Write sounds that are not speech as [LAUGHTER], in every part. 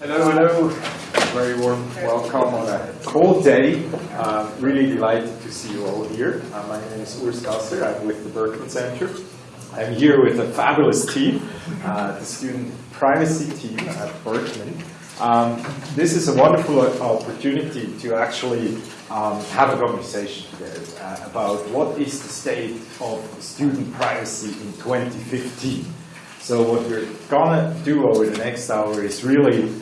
Hello, hello. Very warm welcome on a cold day. Uh, really delighted to see you all here. Uh, my name is Urs Gasser. I'm with the Berkman Center. I'm here with a fabulous team, uh, the student privacy team at Berkman. Um, this is a wonderful opportunity to actually um, have a conversation together uh, about what is the state of student privacy in 2015. So what we're gonna do over the next hour is really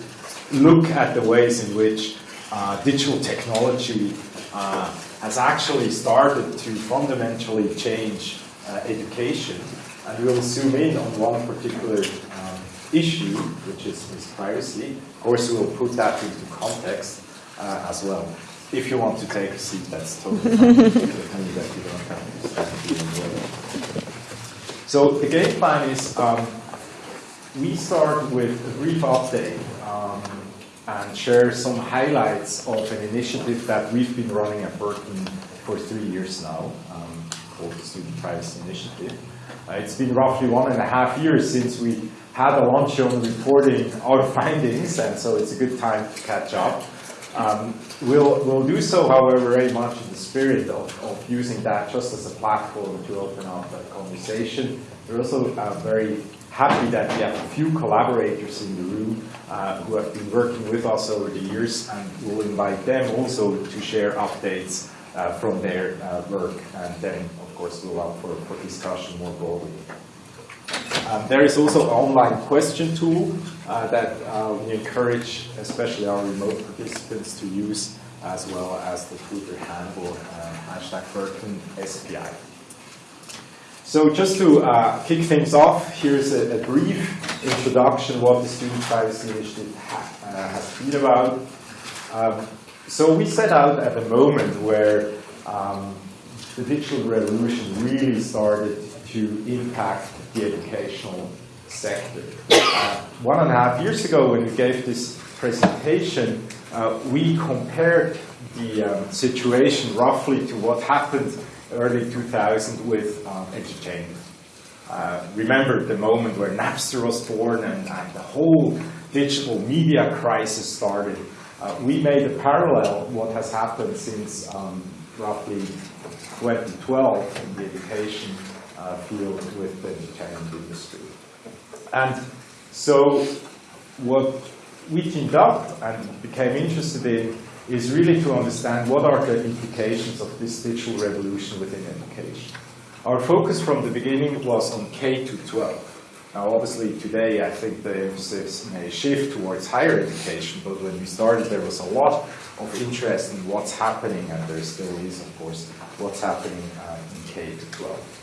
look at the ways in which uh, digital technology uh, has actually started to fundamentally change uh, education. And we'll zoom in on one particular um, issue, which is, is, privacy. Of course, we'll put that into context uh, as well. If you want to take a seat, that's totally fine. [LAUGHS] So the game plan is um, we start with a brief update um, and share some highlights of an initiative that we've been running at Berkman for three years now, um, called the Student Privacy Initiative. Uh, it's been roughly one and a half years since we had a launch on reporting our [LAUGHS] findings, and so it's a good time to catch up. Um, we'll, we'll do so, however, very much in the spirit of, of using that just as a platform to open up a conversation. We're also uh, very happy that we have a few collaborators in the room uh, who have been working with us over the years, and we'll invite them also to share updates uh, from their uh, work, and then, of course, we'll up for, for discussion more broadly. Um, there is also an online question tool uh, that uh, we encourage, especially our remote participants, to use, as well as the Twitter handle, uh, hashtag Berkman SPI. So just to uh, kick things off, here's a, a, brief introduction what the Student Privacy Initiative ha uh, has been about. Um, so we set out at a moment where um, the digital revolution really started to impact the educational sector. Uh, one and a half years ago when we gave this presentation, uh, we compared the um, situation roughly to what happened early 2000 with um, entertainment. Uh, remember the moment where Napster was born and, and, the whole digital media crisis started. Uh, we made a parallel what has happened since um, roughly 2012 in the education uh, field with the entertainment industry. And so what we teamed up and became interested in is really to understand what are the implications of this digital revolution within education. Our focus from the beginning was on K to 12. Now obviously today I think the emphasis may shift towards higher education, but when we started there was a lot of interest in what's happening, and there still is of course, what's happening uh, in K to 12.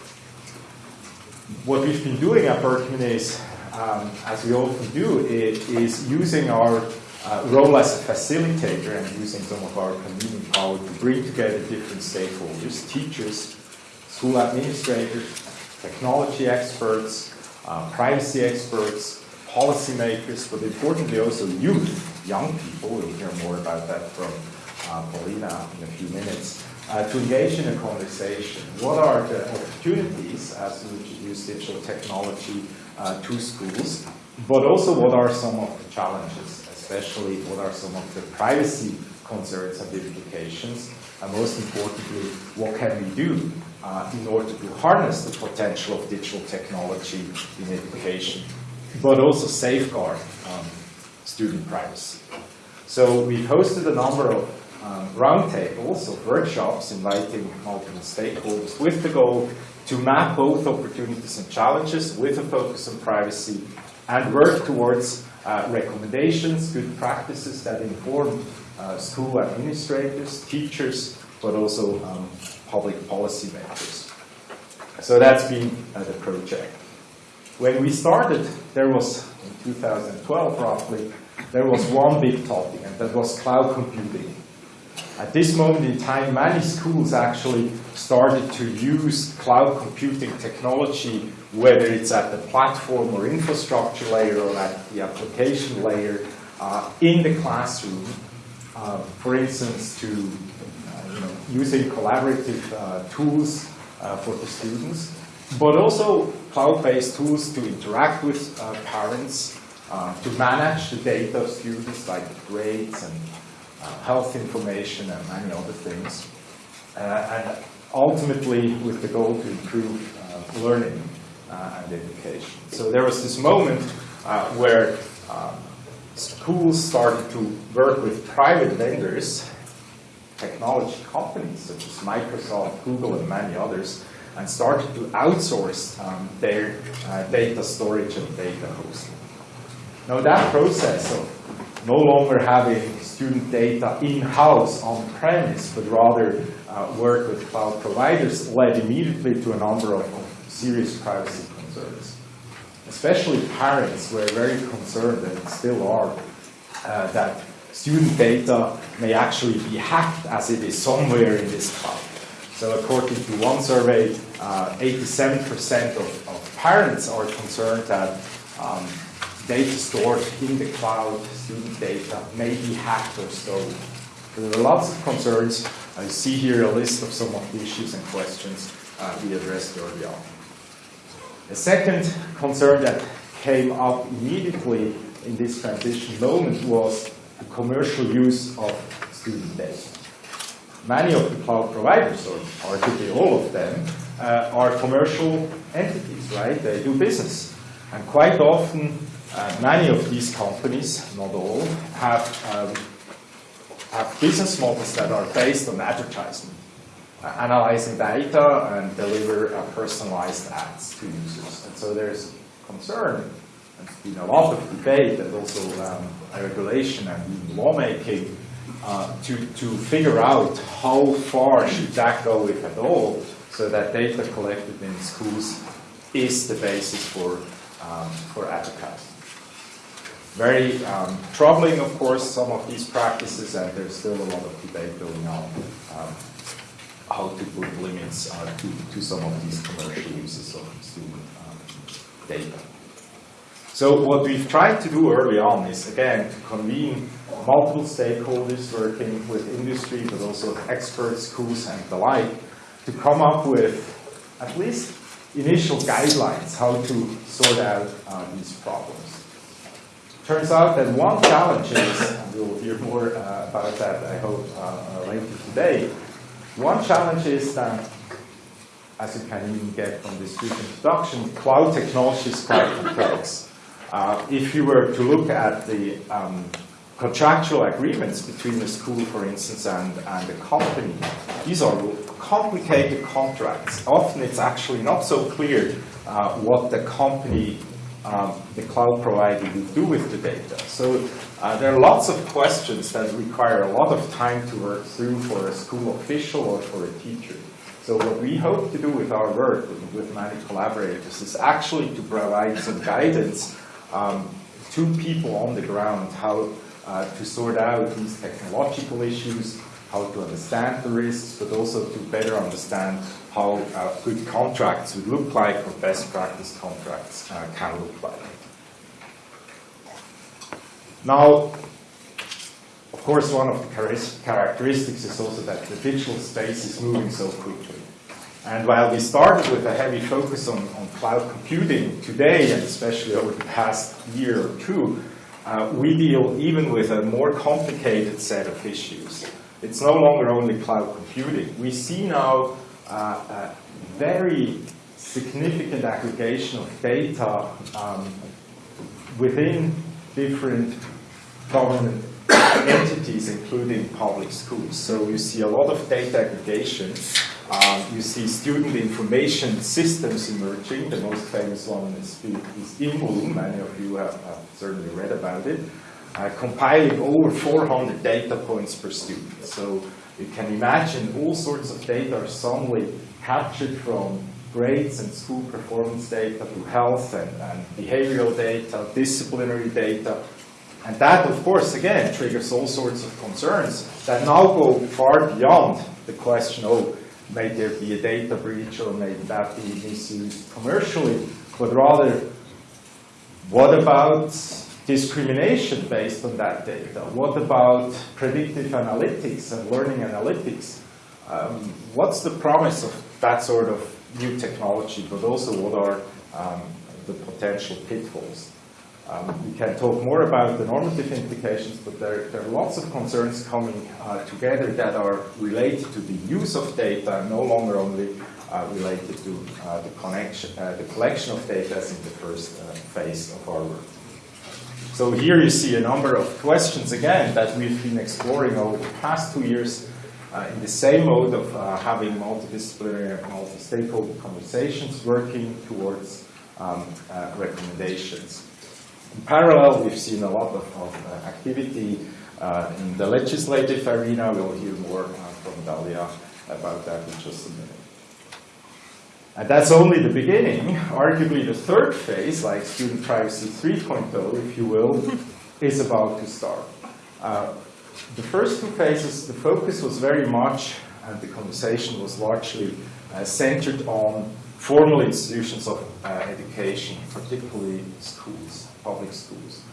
What we've been doing at Berkman is, um, as we often do, it is using our uh, role as a facilitator and using some of our convening power to bring together different stakeholders, teachers, school administrators, technology experts, uh, privacy experts, policymakers, but importantly also youth, young people, we'll hear more about that from uh, Paulina in a few minutes, uh, to engage in a conversation. What are the opportunities as we introduce digital technology uh, to schools, but also what are some of the challenges especially what are some of the privacy concerns and implications, and most importantly, what can we do uh, in order to harness the potential of digital technology in education, but also safeguard um, student privacy. So we've hosted a number of um, roundtables, of workshops, inviting multiple stakeholders with the goal to map both opportunities and challenges with a focus on privacy and work towards uh, recommendations, good practices that inform uh, school administrators, teachers, but also um, public policy makers. So that's been uh, the project. When we started, there was, in 2012 roughly, there was one big topic, and that was cloud computing. At this moment in time, many schools actually started to use cloud computing technology, whether it's at the platform or infrastructure layer or at the application layer, uh, in the classroom. Uh, for instance, to uh, you know, using collaborative uh, tools uh, for the students, but also cloud-based tools to interact with uh, parents, to manage the data of students like grades and health information and many other things. Uh, and ultimately with the goal to improve uh, learning uh, and education. So there was this moment where um, schools started to work with private vendors, technology companies such as Microsoft, Google, and many others, and started to outsource um, their uh, data storage and data hosting. Now that process of no longer having student data in-house on-premise, but rather uh, work with cloud providers led immediately to a number of serious privacy concerns. Especially parents were very concerned, and still are, uh, that student data may actually be hacked as it is somewhere in this cloud. So according to one survey, 87% uh, of, of, parents are concerned that um, data stored in the cloud, student data, may be hacked or stolen. There are lots of concerns. I see here a list of some of the issues and questions uh, we addressed early on. A second concern that came up immediately in this transition moment was the commercial use of student data. Many of the cloud providers, or arguably all of them, uh, are commercial entities, right? They do business. And quite often, uh, many of these companies, not all, have, um, have business models that are based on advertising, uh, analyzing data and deliver uh, personalized ads to users. And so there's concern there's been a lot of debate and also um, regulation and lawmaking uh, to, to figure out how far should that go, if at all, so that data collected in schools is the basis for, um, for advertising. Very um, troubling, of course, some of these practices, and there's still a lot of debate going on um, how to put limits uh, to, to some of these commercial uses of student um, data. So what we've tried to do early on is, again, to convene multiple stakeholders working with industry, but also experts, schools, and the like, to come up with at least initial guidelines how to sort out uh, these problems. Turns out that one challenge is, and we'll hear more uh, about that, I hope, uh, later today, one challenge is that as you can even get from this brief introduction, cloud technology is quite complex. Uh, if you were to look at the um, contractual agreements between the school, for instance, and, and the company, these are complicated contracts. Often it's actually not so clear uh, what the company, um, the cloud provider will do with the data. So uh, there are lots of questions that require a lot of time to work through for a school official or for a teacher. So what we hope to do with our work with, many collaborators is actually to provide some guidance um, to people on the ground how uh, to sort out these technological issues, how to understand the risks, but also to better understand how uh, good contracts would look like or best practice contracts uh, can look like. Now, of course, one of the characteristics is also that the digital space is moving so quickly. And while we started with a heavy focus on, on cloud computing today, and especially over the past year or two, uh, we deal even with a more complicated set of issues. It's no longer only cloud computing. We see now uh, a very significant aggregation of data um, within different government [COUGHS] entities, including public schools. So you see a lot of data aggregation um, you see student information systems emerging. The most famous one is, is. Many of you have, have certainly read about it. Uh, compiling over 400 data points per student. So you can imagine all sorts of data are suddenly captured from grades and school performance data to health and, and behavioral data, disciplinary data. And that, of course, again, triggers all sorts of concerns that now go far beyond the question, oh, may there be a data breach or may that be misused commercially, but rather, what about discrimination based on that data? What about predictive analytics and learning analytics? Um, what's the promise of that sort of new technology, but also what are um, the potential pitfalls? Um, we can talk more about the normative implications, but there, there are lots of concerns coming uh, together that are related to the use of data, no longer only uh, related to uh, the, uh, the collection of data as in the first uh, phase of our work. So here you see a number of questions again that we've been exploring over the past two years uh, in the same mode of uh, having multidisciplinary, multi-stakeholder conversations working towards um, uh, recommendations. In parallel, we've seen a lot of, of uh, activity uh, in the legislative arena. We'll hear more uh, from Dalia about that in just a minute. And that's only the beginning. Arguably the third phase, like student privacy 3.0, if you will, [LAUGHS] is about to start. Uh, the first two phases, the focus was very much, and the conversation was largely uh, centered on formal institutions of uh, education, particularly schools, public schools.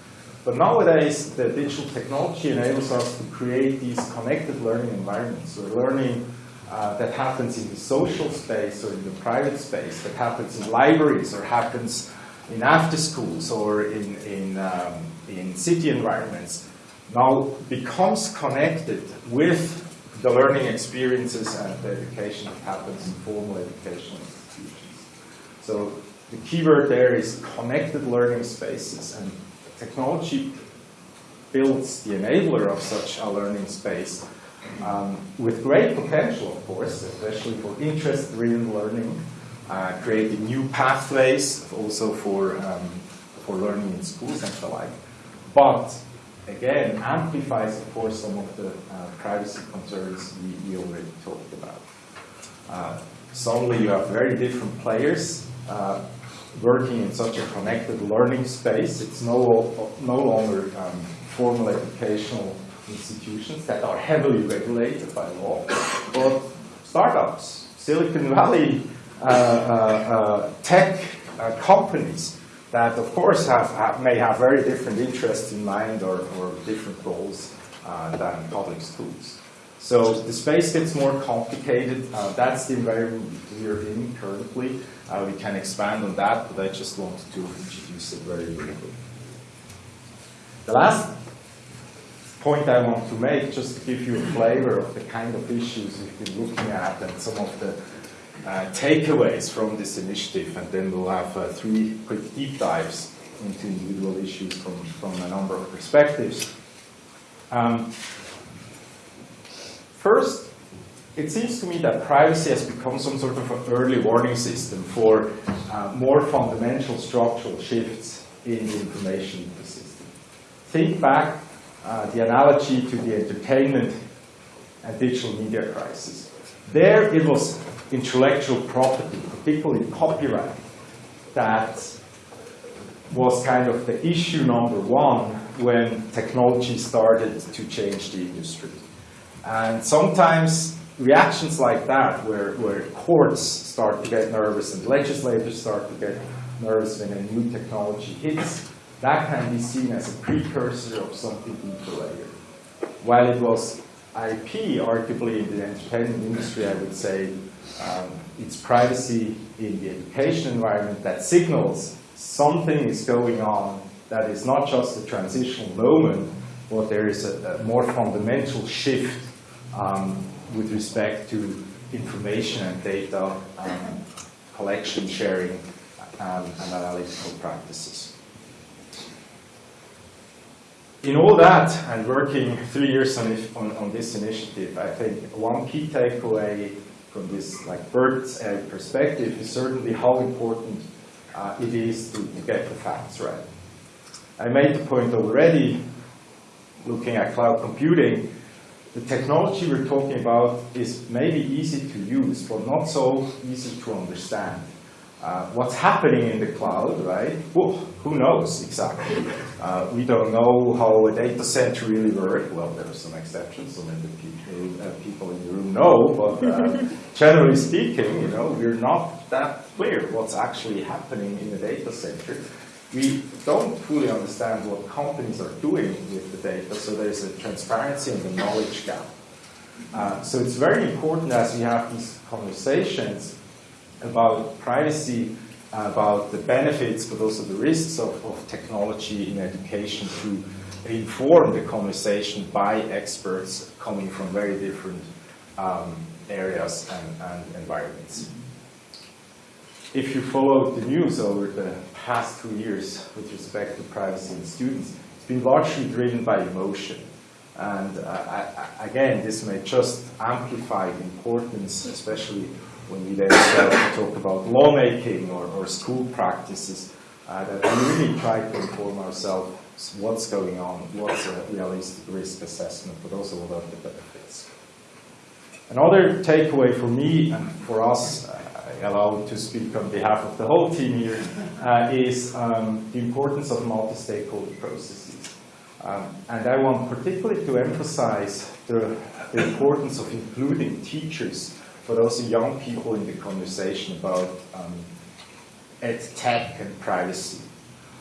But nowadays, the digital technology enables us to create these connected learning environments where learning uh, that happens in the social space or in the private space, that happens in libraries or happens in after schools or in, in, um, in city environments, now becomes connected with the learning experiences and the education that happens in formal educational institutions. so the keyword there is connected learning spaces, and technology builds the enabler of such a learning space um, with great potential, of course, especially for interest-driven learning, uh, creating new pathways also for, um, for learning in schools and the like. But again, amplifies, of course, some of the uh, privacy concerns we, we already talked about. Uh, suddenly you have very different players uh, working in such a connected learning space. It's no, no longer um, formal educational institutions that are heavily regulated by law, but startups, Silicon Valley uh, uh, uh tech uh, companies that, of course, have, have, may have very different interests in mind or, or different goals uh, than public schools. So the space gets more complicated. that's the environment we're in currently. Uh, we can expand on that, but I just wanted to introduce it very briefly. The last point I want to make, just to give you a flavor of the kind of issues we've been looking at and some of the uh, takeaways from this initiative, and then we'll have uh, three quick deep dives into individual issues from, from a number of perspectives. Um, first, it seems to me that privacy has become some sort of an early warning system for uh, more fundamental structural shifts in the information ecosystem. Think back uh, the analogy to the entertainment and digital media crisis. There it was intellectual property, particularly copyright, that was kind of the issue number one when technology started to change the industry. And sometimes reactions like that, where, where courts start to get nervous and legislators start to get nervous when a new technology hits, that can be seen as a precursor of something deeper later. While it was IP, arguably in the entertainment industry, I would say um, it's privacy in the education environment that signals something is going on that is not just a transitional moment, but there is a, a more fundamental shift um, with respect to information and data um, collection, sharing, um, and analytical practices. In all that, and working three years on, on, on this initiative, I think one key takeaway from this like bird's eye perspective is certainly how important uh, it is to, to get the facts right. I made the point already, looking at cloud computing, the technology we're talking about is maybe easy to use, but not so easy to understand. Uh, what's happening in the cloud, right? Well, who knows exactly? Uh, we don't know how a data center really works. Well, there are some exceptions, so maybe people, uh, people in the room know, but uh, [LAUGHS] generally speaking, you know, we're not that clear what's actually happening in a data center we don't fully understand what companies are doing with the data, so there's a transparency and a knowledge gap. Uh, so it's very important as we have these conversations about privacy about the benefits but also the risks of, of technology in education to inform the conversation by experts coming from very different um, areas and, and, environments. If you follow the news over the past two years with respect to privacy and students, it's been largely driven by emotion. And uh, I, again, this may just amplify the importance, especially when we then start to talk about lawmaking or, or school practices, uh, that we really try to inform ourselves what's going on, what's a realistic risk assessment, but also what are the benefits. Another takeaway for me and for us, uh, allowed to speak on behalf of the whole team here, uh, is um, the importance of multi-stakeholder processes. Um, and I want particularly to emphasize the, the importance of including teachers, but also young people in the conversation about um, ed tech and privacy.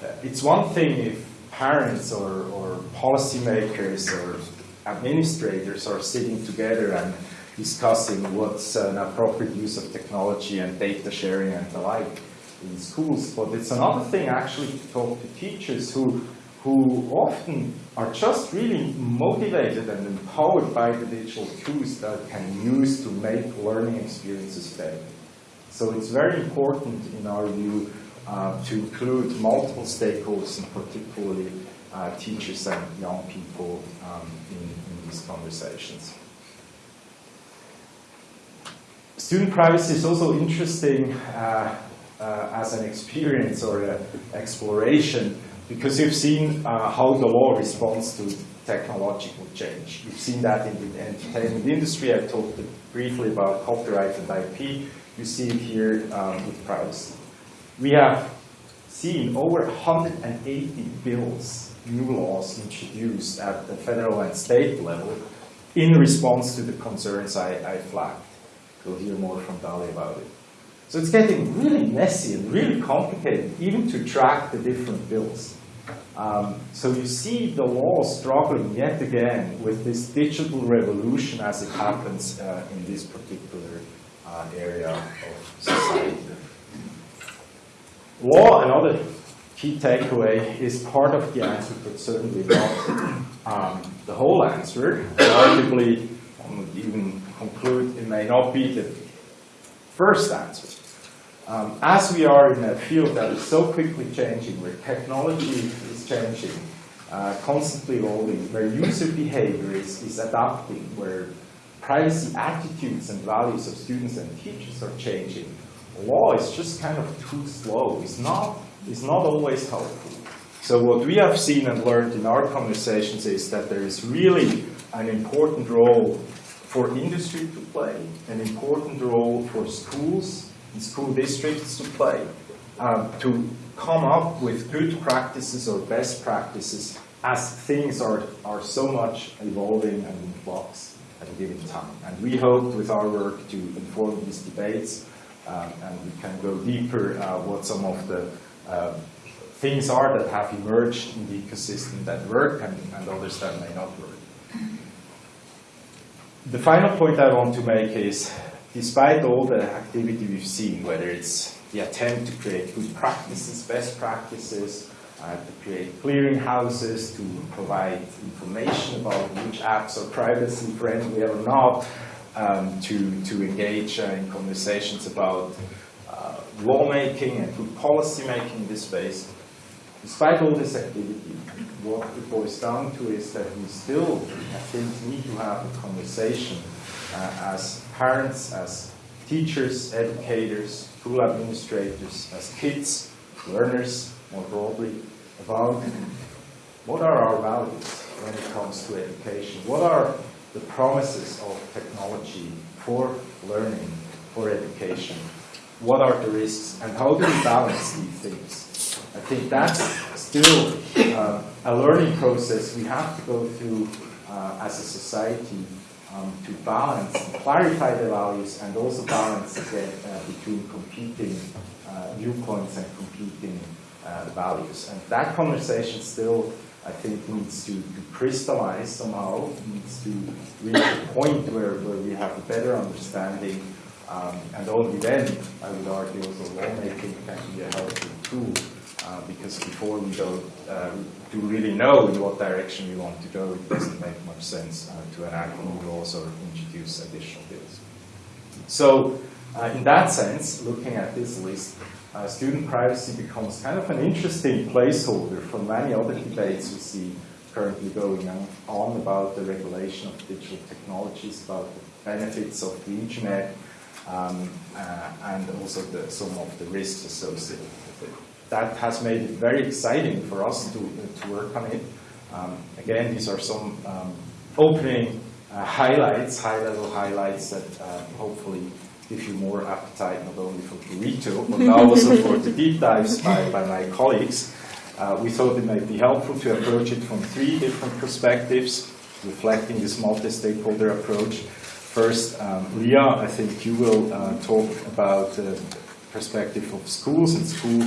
Uh, it's one thing if parents or, or policymakers or administrators are sitting together and discussing what's an appropriate use of technology and data sharing and the like in schools. But it's another thing actually to talk to teachers who, who often are just really motivated and empowered by the digital tools that can use to make learning experiences better. So it's very important in our view uh, to include multiple stakeholders and particularly uh, teachers and young people um, in, in these conversations. Student privacy is also interesting uh, uh, as an experience or an exploration because you've seen uh, how the law responds to technological change. You've seen that in the entertainment industry. I talked briefly about copyright and IP. You see it here um, with privacy. We have seen over 180 bills, new laws introduced at the federal and state level in response to the concerns I, I flagged. You'll hear more from Dali about it. So it's getting really messy and really complicated, even to track the different bills. Um, so you see the law struggling yet again with this digital revolution as it happens uh, in this particular uh, area of society. Law, another key takeaway, is part of the answer, but certainly not um, the whole answer. Arguably, I would even conclude it may not be the first answer. Um, as we are in a field that is so quickly changing, where technology is changing, uh, constantly evolving, where user behavior is, is adapting, where privacy attitudes and values of students and teachers are changing, law is just kind of too slow. It's not, it's not always helpful. So what we have seen and learned in our conversations is that there is really an important role for industry to play, an important role for schools school districts to play, um, to come up with good practices or best practices as things are, are so much evolving and in flux at a given time. And we hope with our work to inform these debates um, and we can go deeper uh, what some of the uh, things are that have emerged in the ecosystem that work and, and others that may not work. The final point I want to make is, despite all the activity we've seen, whether it's the attempt to create good practices, best practices, uh, to create clearinghouses, to provide information about which apps are privacy friendly or not, um, to, to engage uh, in conversations about uh, lawmaking and good policy making in this space. Despite all this activity, what it boils down to is that we still, I think, need to have a conversation as parents, as teachers, educators, school administrators, as kids, learners, more broadly, about what are our values when it comes to education? What are the promises of technology for learning, for education. What are the risks and how do we balance these things? I think that's still uh, a learning process we have to go through uh, as a society um, to balance, and clarify the values and also balance uh, between competing uh, viewpoints and competing uh, values. And that conversation still I think needs to, to crystallize somehow, needs to reach a point where, where we have a better understanding Um, and only then, I would argue, also lawmaking can be a helpful tool. Uh, because before we don't uh, do really know in what direction we want to go, it doesn't make much sense uh, to enact new laws or introduce additional bills. So, uh, in that sense, looking at this list, uh, student privacy becomes kind of an interesting placeholder for many other debates we see currently going on about the regulation of digital technologies, about the benefits of the internet, um, uh, and also the, some of the risks associated. That has made it very exciting for us to, to work on it. Um, again, these are some um, opening uh, highlights, high-level highlights that uh, hopefully give you more appetite not only for burrito, but [LAUGHS] now also for the deep dives by, by my colleagues. Uh, we thought it might be helpful to approach it from three different perspectives, reflecting this multi-stakeholder approach. First, um, Leah, I think you will uh, talk about the perspective of schools and school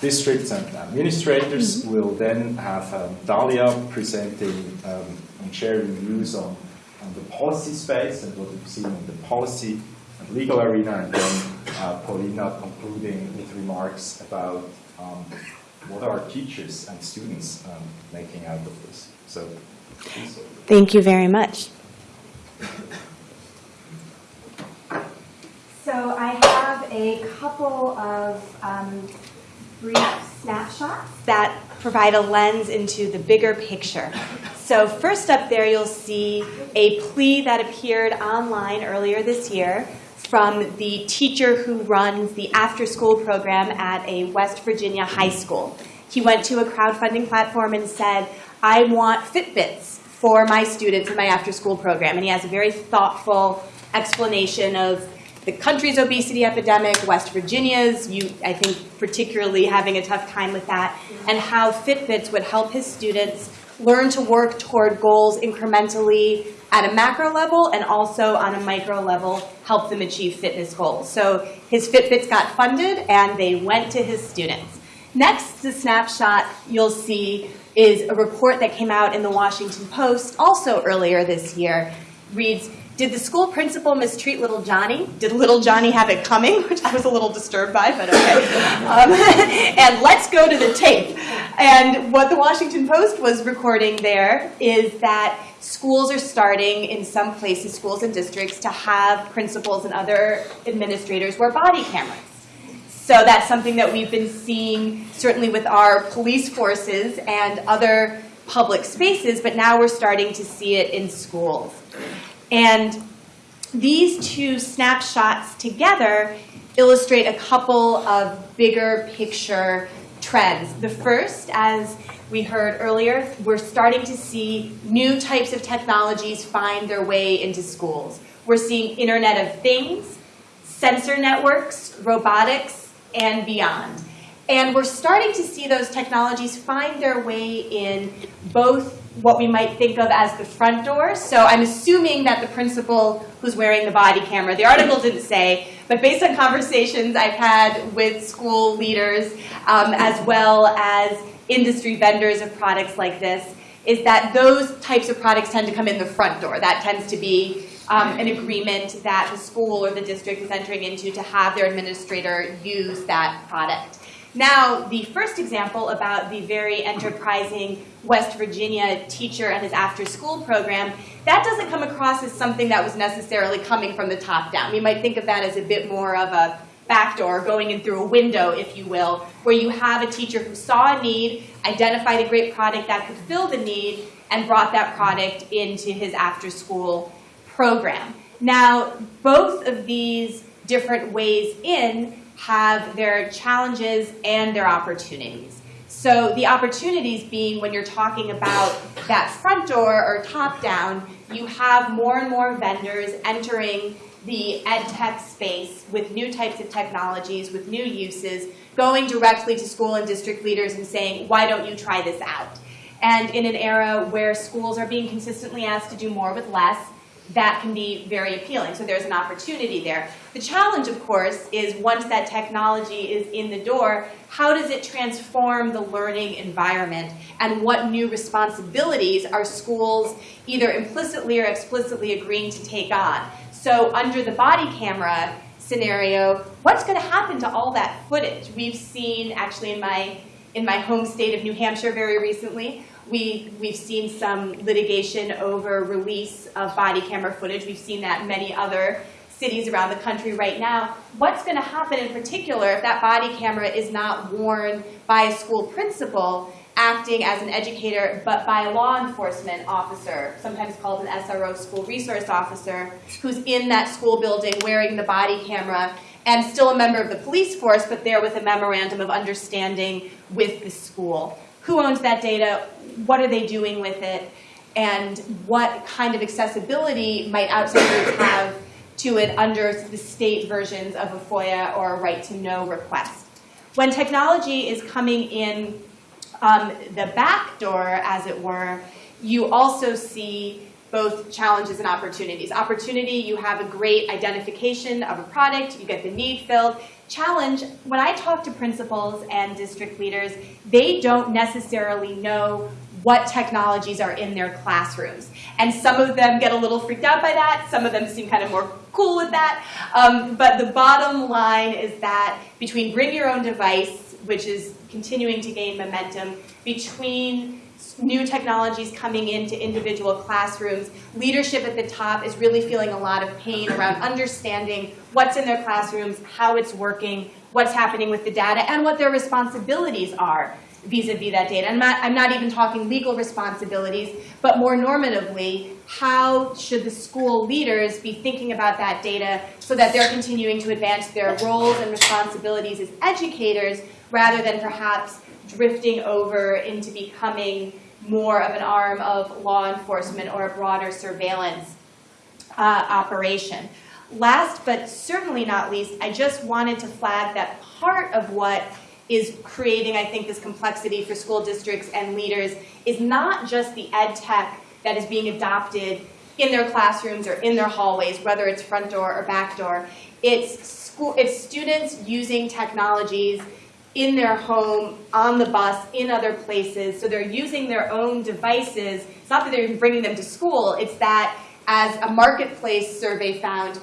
districts and administrators. Mm-hmm. We'll then have um, Dalia presenting um, and sharing views on, on the policy space and what we've seen in the policy and legal arena, and then uh, Paulina concluding with remarks about um, what are teachers and students um, making out of this. So. Thank you very much. So I have a couple of um, brief snapshots that provide a lens into the bigger picture. So first up there, you'll see a plea that appeared online earlier this year from the teacher who runs the after-school program at a West Virginia high school. He went to a crowdfunding platform and said, I want Fitbits for my students in my after-school program. And he has a very thoughtful explanation of the country's obesity epidemic, West Virginia's, you, I think particularly having a tough time with that, and how Fitbits would help his students learn to work toward goals incrementally at a macro level and also on a micro level help them achieve fitness goals. So his Fitbits got funded and they went to his students. Next, the snapshot you'll see is a report that came out in the Washington Post also earlier this year. Reads, did the school principal mistreat little Johnny? Did little Johnny have it coming? [LAUGHS] Which I was a little disturbed by, but okay. [LAUGHS] Um, [LAUGHS] and let's go to the tape. And what the Washington Post was recording there is that schools are starting, in some places, schools and districts, to have principals and other administrators wear body cameras. So that's something that we've been seeing certainly with our police forces and other public spaces, but now we're starting to see it in schools. And these two snapshots together illustrate a couple of bigger picture trends. The first, as we heard earlier, we're starting to see new types of technologies find their way into schools. We're seeing Internet of Things, sensor networks, robotics, and beyond. And we're starting to see those technologies find their way in both what we might think of as the front door. So I'm assuming that the principal who's wearing the body camera, the article didn't say, but based on conversations I've had with school leaders um, as well as industry vendors of products like this, is that those types of products tend to come in the front door. That tends to be um, an agreement that the school or the district is entering into to have their administrator use that product. Now, the first example about the very enterprising West Virginia teacher and his after-school program, that doesn't come across as something that was necessarily coming from the top down. We might think of that as a bit more of a backdoor, going in through a window, if you will, where you have a teacher who saw a need, identified a great product that could fill the need, and brought that product into his after-school program. Now, both of these different ways in have their challenges and their opportunities. So the opportunities being when you're talking about that front door or top down, you have more and more vendors entering the ed tech space with new types of technologies, with new uses, going directly to school and district leaders and saying, why don't you try this out? And in an era where schools are being consistently asked to do more with less, that can be very appealing. So there's an opportunity there. The challenge, of course, is once that technology is in the door, how does it transform the learning environment? And what new responsibilities are schools either implicitly or explicitly agreeing to take on? So under the body camera scenario, what's going to happen to all that footage? We've seen, actually, in my in my home state of New Hampshire, very recently, we we've seen some litigation over release of body camera footage. We've seen that in many other cities around the country right now. What's going to happen in particular if that body camera is not worn by a school principal? acting as an educator, but by a law enforcement officer, sometimes called an SRO, school resource officer, who's in that school building wearing the body camera and still a member of the police force, but there with a memorandum of understanding with the school. Who owns that data? What are they doing with it? And what kind of accessibility might outsiders [COUGHS] have to it under the state versions of a FOIA or a right to know request? When technology is coming in um, the back door, as it were, you also see both challenges and opportunities. Opportunity, you have a great identification of a product, you get the need filled. Challenge, when I talk to principals and district leaders, they don't necessarily know what technologies are in their classrooms. And some of them get a little freaked out by that, some of them seem kind of more cool with that. Um, but the bottom line is that between bring your own device, which is continuing to gain momentum, between new technologies coming into individual classrooms, leadership at the top is really feeling a lot of pain around understanding what's in their classrooms, how it's working, what's happening with the data, and what their responsibilities are vis-a-vis that data. I'm not, I'm not even talking legal responsibilities, but more normatively, how should the school leaders be thinking about that data so that they're continuing to advance their roles and responsibilities as educators rather than perhaps drifting over into becoming more of an arm of law enforcement or a broader surveillance uh, operation. Last but certainly not least, I just wanted to flag that part of what is creating, I think, this complexity for school districts and leaders is not just the ed tech that is being adopted in their classrooms or in their hallways, whether it's front door or back door. It's, school, it's students using technologies in their home, on the bus, in other places. So they're using their own devices. It's not that they're bringing them to school. It's that, as a marketplace survey found,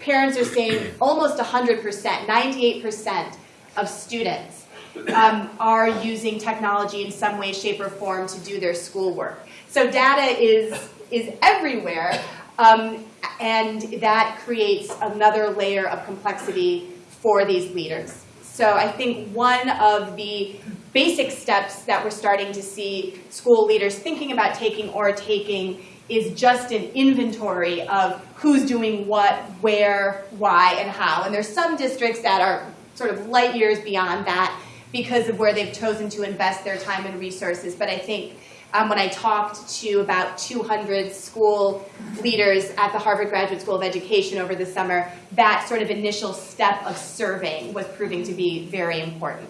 parents are saying [CLEARS THROAT] almost 100%, 98% of students um, are using technology in some way, shape, or form to do their schoolwork. So data is, is everywhere, um, and that creates another layer of complexity for these leaders. So I think one of the basic steps that we're starting to see school leaders thinking about taking or taking is just an inventory of who's doing what, where, why, and how. And there's some districts that are sort of light years beyond that because of where they've chosen to invest their time and resources. But I think um, when I talked to about 200 school leaders at the Harvard Graduate School of Education over the summer, that sort of initial step of surveying was proving to be very important.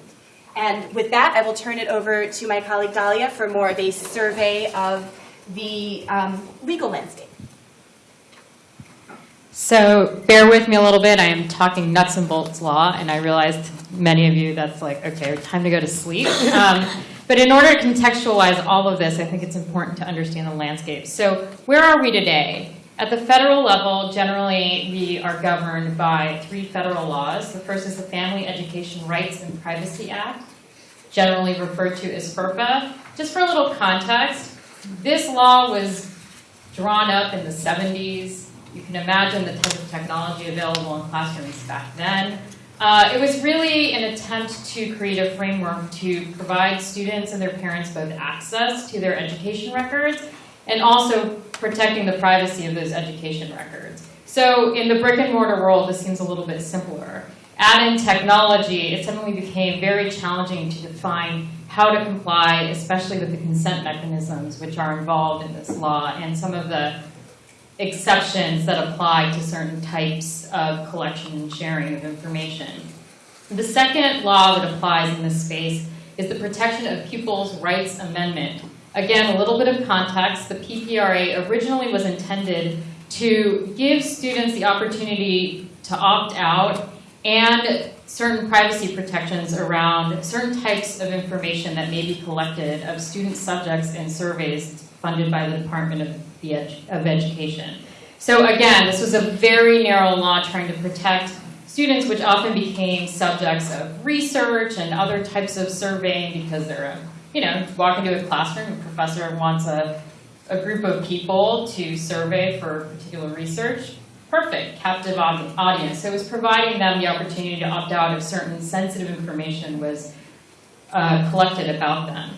And with that, I will turn it over to my colleague Dalia for more of a survey of the um, legal landscape. So bear with me a little bit. I am talking nuts and bolts law, and I realized many of you that's like, okay, time to go to sleep. Um, but in order to contextualize all of this, I think it's important to understand the landscape. So where are we today? At the federal level, generally, we are governed by three federal laws. The first is the Family Education Rights and Privacy Act, generally referred to as FERPA. Just for a little context, this law was drawn up in the 70s. You can imagine the type of technology available in classrooms back then. Uh, it was really an attempt to create a framework to provide students and their parents both access to their education records and also protecting the privacy of those education records. So in the brick and mortar world, this seems a little bit simpler. Add in technology, it suddenly became very challenging to define how to comply, especially with the consent mechanisms which are involved in this law and some of the exceptions that apply to certain types of collection and sharing of information. The second law that applies in this space is the Protection of Pupils' Rights Amendment. Again, a little bit of context. The PPRA originally was intended to give students the opportunity to opt out and certain privacy protections around certain types of information that may be collected of student subjects and surveys funded by the Department of, the of Education. So again, this was a very narrow law trying to protect students, which often became subjects of research and other types of surveying because they're, a- you know, walk into a classroom, a professor wants a, a group of people to survey for particular research. Perfect, captive audience. So it was providing them the opportunity to opt out if certain sensitive information was uh, collected about them.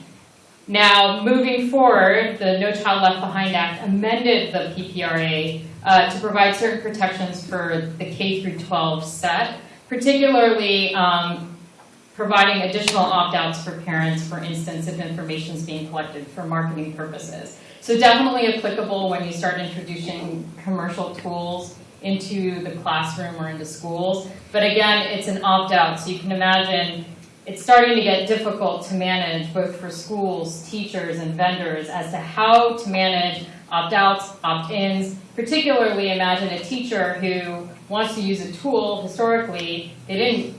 Now, moving forward, the No Child Left Behind Act amended the PPRA uh, to provide certain protections for the K through 12 set, particularly um, providing additional opt-outs for parents, for instance, if information is being collected for marketing purposes. So definitely applicable when you start introducing commercial tools into the classroom or into schools. But again, it's an opt-out, so you can imagine it's starting to get difficult to manage both for schools, teachers, and vendors as to how to manage opt-outs, opt-ins. Particularly imagine a teacher who wants to use a tool, historically, they didn't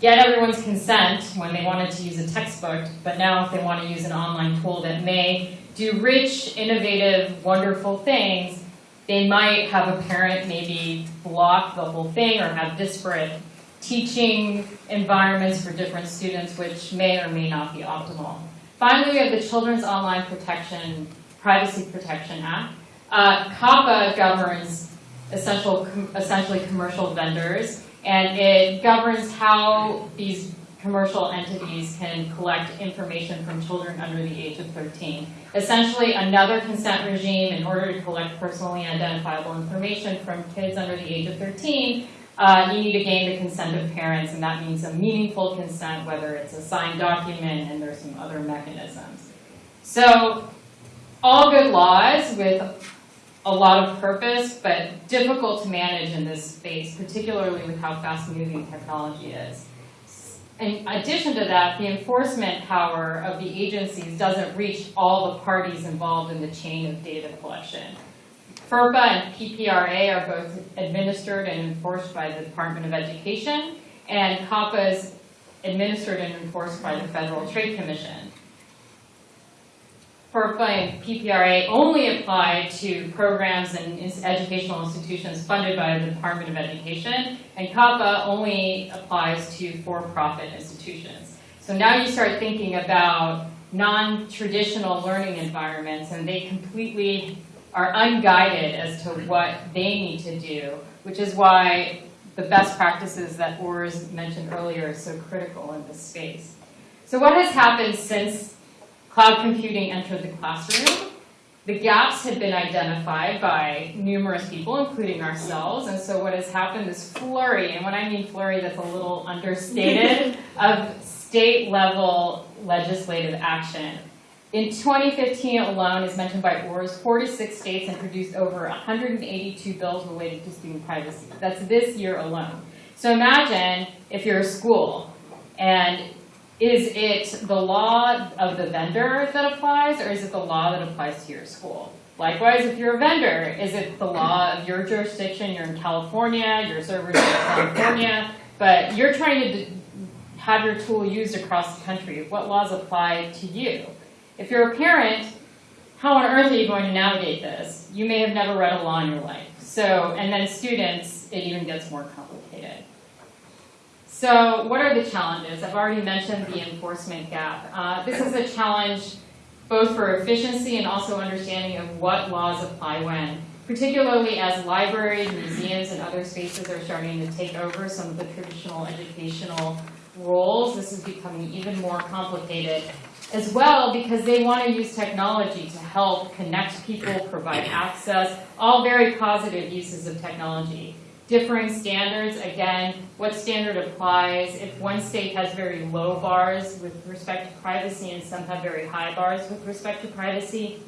get everyone's consent when they wanted to use a textbook, but now if they want to use an online tool that may do rich, innovative, wonderful things, they might have a parent maybe block the whole thing or have disparate teaching environments for different students, which may or may not be optimal. Finally, we have the Children's Online Protection, Privacy Protection Act. Uh, COPPA governs essential, essentially commercial vendors, and it governs how these commercial entities can collect information from children under the age of 13. Essentially, another consent regime in order to collect personally identifiable information from kids under the age of 13 uh, you need to gain the consent of parents, and that means a meaningful consent, whether it's a signed document, and there's some other mechanisms. So, all good laws with a lot of purpose, but difficult to manage in this space, particularly with how fast-moving technology is. In addition to that, the enforcement power of the agencies doesn't reach all the parties involved in the chain of data collection. FERPA and PPRA are both administered and enforced by the Department of Education, and COPPA is administered and enforced by the Federal Trade Commission. FERPA and PPRA only apply to programs and educational institutions funded by the Department of Education, and COPPA only applies to for-profit institutions. So now you start thinking about non-traditional learning environments, and they completely are unguided as to what they need to do, which is why the best practices that Urs mentioned earlier are so critical in this space. So what has happened since cloud computing entered the classroom? The gaps had been identified by numerous people, including ourselves, and so what has happened is flurry, and when I mean flurry, that's a little understated, [LAUGHS] of state-level legislative action. In 2015 alone, as mentioned by Urs, 46 states introduced over 182 bills related to student privacy. That's this year alone. So imagine if you're a school and is it the law of the vendor that applies or is it the law that applies to your school? Likewise, if you're a vendor, is it the law of your jurisdiction? You're in California, your server's in California, but you're trying to have your tool used across the country. What laws apply to you? If you're a parent, how on earth are you going to navigate this? You may have never read a law in your life. So, and then students, it even gets more complicated. So what are the challenges? I've already mentioned the enforcement gap. Uh, this is a challenge both for efficiency and also understanding of what laws apply when, particularly as libraries, museums, and other spaces are starting to take over some of the traditional educational roles. This is becoming even more complicated as well because they want to use technology to help connect people, provide access, all very positive uses of technology. Differing standards, again, what standard applies? If one state has very low bars with respect to privacy and some have very high bars with respect to privacy,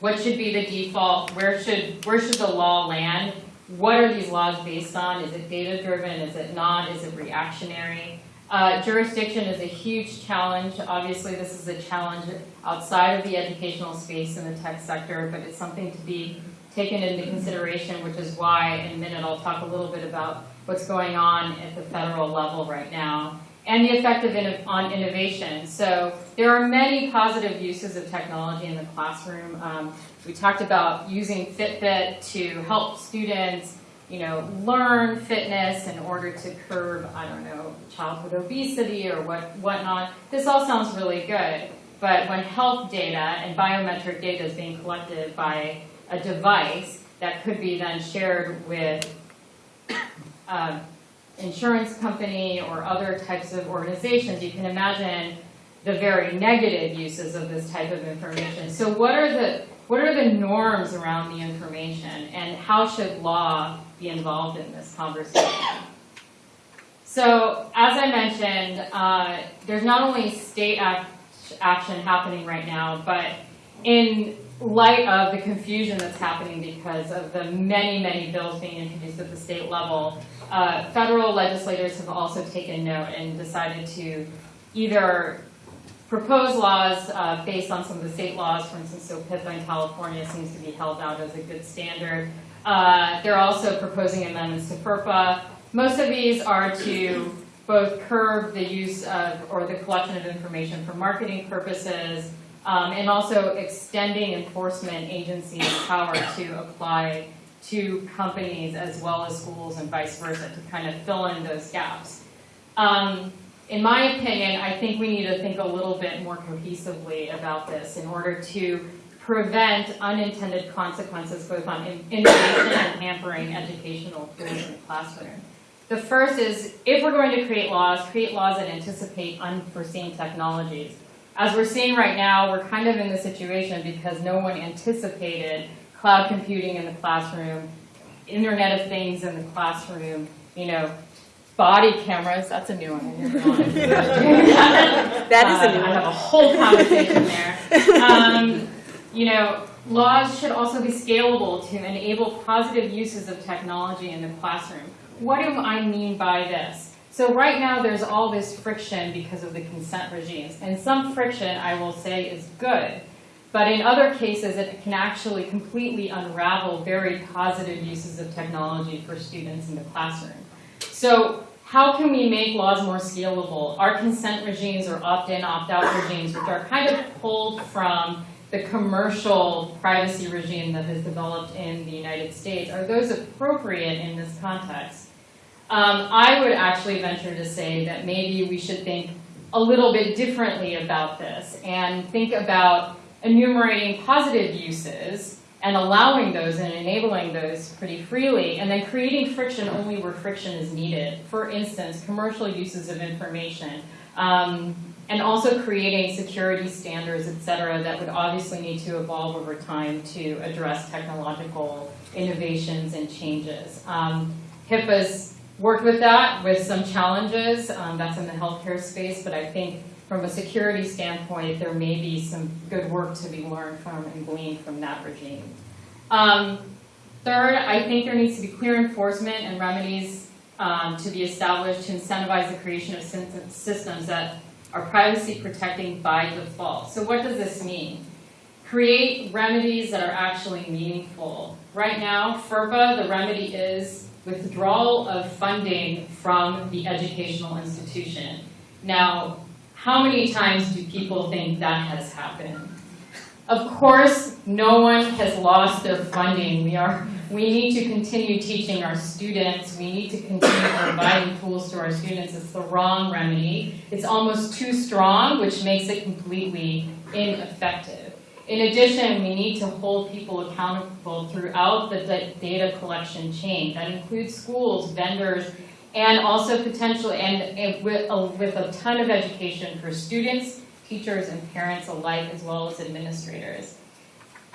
what should be the default? Where should, where should the law land? What are these laws based on? Is it data driven? Is it not? Is it reactionary? Uh, jurisdiction is a huge challenge. Obviously, this is a challenge outside of the educational space in the tech sector, but it's something to be taken into consideration, which is why in a minute I'll talk a little bit about what's going on at the federal level right now and the effect of in, on innovation. So there are many positive uses of technology in the classroom. Um, we talked about using Fitbit to help students you know, learn fitness in order to curb, I don't know, childhood obesity or what whatnot. This all sounds really good, but when health data and biometric data is being collected by a device that could be then shared with um, insurance company or other types of organizations, you can imagine the very negative uses of this type of information. So what are the what are the norms around the information and how should law be involved in this conversation? So as I mentioned, uh, there's not only state act action happening right now, but in light of the confusion that's happening because of the many, many bills being introduced at the state level, uh, federal legislators have also taken note and decided to either propose laws uh, based on some of the state laws, for instance, SOPIPA in California seems to be held out as a good standard. Uh, they're also proposing amendments to FERPA. Most of these are to both curb the use of or the collection of information for marketing purposes um, and also extending enforcement agencies' power to apply to companies as well as schools and vice versa to kind of fill in those gaps. Um, in my opinion, I think we need to think a little bit more cohesively about this in order to prevent unintended consequences both on innovation and hampering educational tools in the classroom. The first is, if we're going to create laws, create laws that anticipate unforeseen technologies. As we're seeing right now, we're kind of in the situation because no one anticipated cloud computing in the classroom, Internet of Things in the classroom, you know, body cameras, that's a new one. [LAUGHS] That is a new Uh, I have a whole conversation there. Um, you know, laws should also be scalable to enable positive uses of technology in the classroom. What do I mean by this? So right now, there's all this friction because of the consent regimes. And some friction, I will say, is good. But in other cases, it can actually completely unravel very positive uses of technology for students in the classroom. So how can we make laws more scalable? Our consent regimes or opt-in, opt-out regimes, which are kind of pulled from the commercial privacy regime that has developed in the United States, are those appropriate in this context? Um, I would actually venture to say that maybe we should think a little bit differently about this and think about enumerating positive uses and allowing those and enabling those pretty freely, and then creating friction only where friction is needed. For instance, commercial uses of information, um, and also creating security standards, et cetera, that would obviously need to evolve over time to address technological innovations and changes. Um, HIPAA's worked with that with some challenges. Um, that's in the healthcare space, but I think from a security standpoint, there may be some good work to be learned from and gleaned from that regime. Um, third, I think there needs to be clear enforcement and remedies um, to be established to incentivize the creation of systems that are privacy protecting by default. So what does this mean? Create remedies that are actually meaningful. Right now, FERPA, the remedy is withdrawal of funding from the educational institution. Now, how many times do people think that has happened? Of course, no one has lost their funding. We are, we need to continue teaching our students. We need to continue providing tools to our students. It's the wrong remedy. It's almost too strong, which makes it completely ineffective. In addition, we need to hold people accountable throughout the data collection chain. That includes schools, vendors, and also potentially, and, and with, uh, with a ton of education for students, teachers, and parents alike, as well as administrators.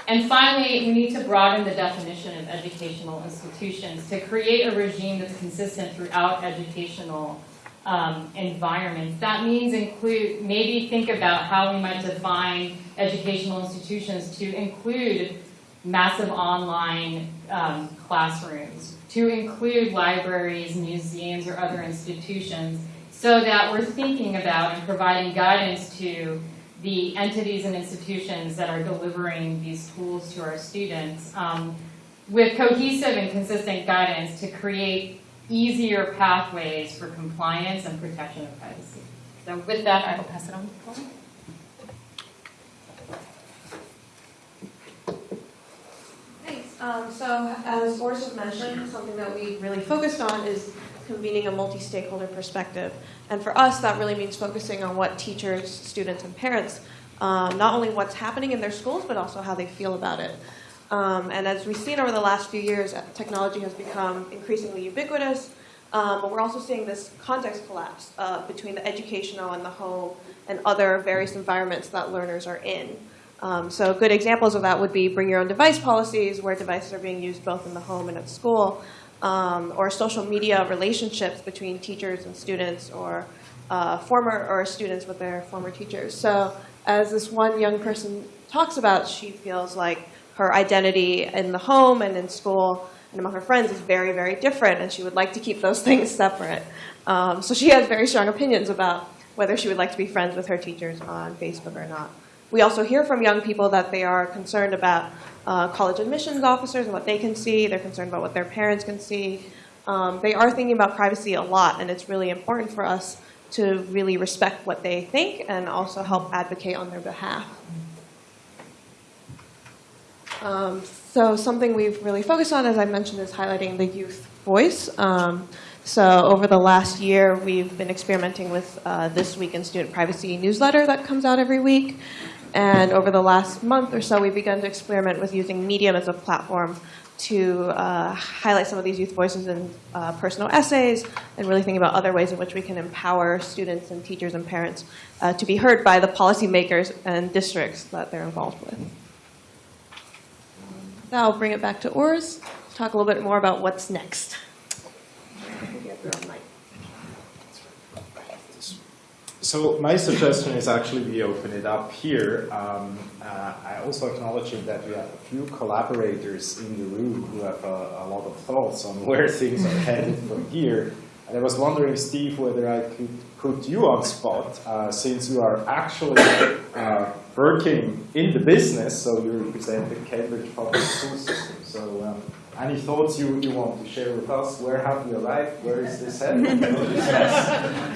And finally, we need to broaden the definition of educational institutions to create a regime that's consistent throughout educational um, environments. That means include, maybe think about how we might define educational institutions to include massive online um, classrooms, to include libraries, museums, or other institutions, so that we're thinking about and providing guidance to the entities and institutions that are delivering these tools to our students um, with cohesive and consistent guidance to create easier pathways for compliance and protection of privacy. So with that, I will pass it on to Paul. Thanks. Um, so as Boris has mentioned, something that we really focused on is convening a multi-stakeholder perspective. And for us, that really means focusing on what teachers, students, and parents, um, not only what's happening in their schools, but also how they feel about it. Um, and as we've seen over the last few years, technology has become increasingly ubiquitous, um, but we're also seeing this context collapse uh, between the educational and the home and other various environments that learners are in. Um, so good examples of that would be bring your own device policies, where devices are being used both in the home and at school, um, or social media relationships between teachers and students, or uh, former or students with their former teachers. So as this one young person talks about, she feels like her identity in the home and in school and among her friends is very, very different, and she would like to keep those [LAUGHS] things separate. Um, so she has very strong opinions about whether she would like to be friends with her teachers on Facebook or not. We also hear from young people that they are concerned about uh, college admissions officers and what they can see. They're concerned about what their parents can see. Um, they are thinking about privacy a lot, and it's really important for us to really respect what they think and also help advocate on their behalf. Um, so something we've really focused on, as I mentioned, is highlighting the youth voice. Um, so over the last year, we've been experimenting with uh, This Week in Student Privacy newsletter that comes out every week. And over the last month or so, we've begun to experiment with using Medium as a platform to uh, highlight some of these youth voices in uh, personal essays and really think about other ways in which we can empower students and teachers and parents uh, to be heard by the policymakers and districts that they're involved with. Now I'll bring it back to Urs, talk a little bit more about what's next. So my suggestion is actually we open it up here. Um, uh, I also acknowledge that we have a few collaborators in the room who have a, a lot of thoughts on [LAUGHS] where things are headed from here. And I was wondering, Steve, whether I could put you on spot, uh, since you are actually uh, working in the business, so you represent the Cambridge Public School System. So um, any thoughts you, you want to share with us? Where have you arrived? Where is this headed?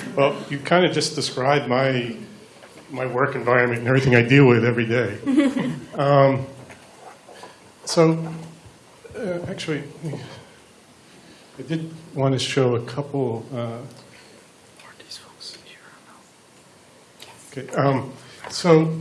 [LAUGHS] Well, you kind of just described my, my work environment and everything I deal with every day. [LAUGHS] Um, So, uh, actually, I did want to show a couple. uh, Okay, um, so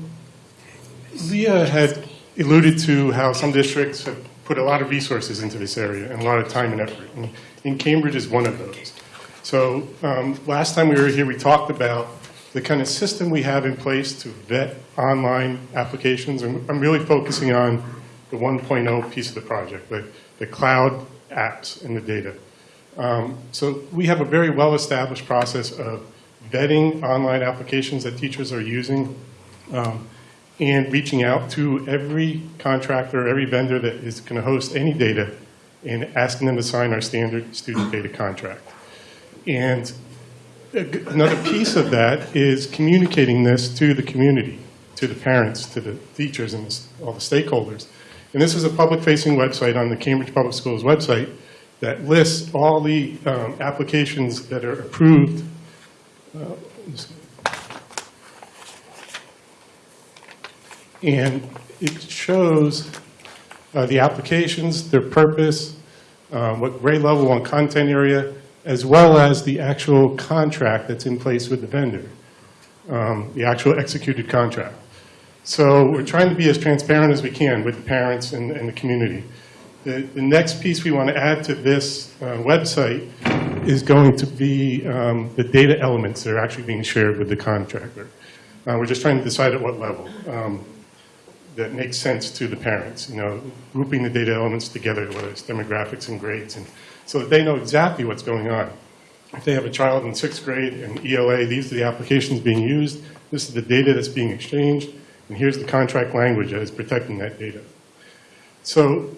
Leah had alluded to how some districts have put a lot of resources into this area and a lot of time and effort. And, and Cambridge is one of those. So um, last time we were here, we talked about the kind of system we have in place to vet online applications. And I'm really focusing on the 1.0 piece of the project, the, the cloud apps and the data. Um, So we have a very well-established process of vetting online applications that teachers are using um, and reaching out to every contractor, every vendor that is going to host any data and asking them to sign our standard student data contract. And another piece of that is communicating this to the community, to the parents, to the teachers, and all the stakeholders. And this is a public-facing website on the Cambridge Public Schools website that lists all the um, applications that are approved. Uh, And it shows uh, the applications, their purpose, um, what grade level and content area, as well as the actual contract that's in place with the vendor, um, the actual executed contract. So we're trying to be as transparent as we can with the parents and, and the community. The, the next piece we want to add to this uh, website is going to be um, the data elements that are actually being shared with the contractor. Uh, We're just trying to decide at what level um, that makes sense to the parents, you know, grouping the data elements together, whether it's demographics and grades, and so that they know exactly what's going on. If they have a child in sixth grade and ELA, these are the applications being used, this is the data that's being exchanged, and here's the contract language that is protecting that data. So,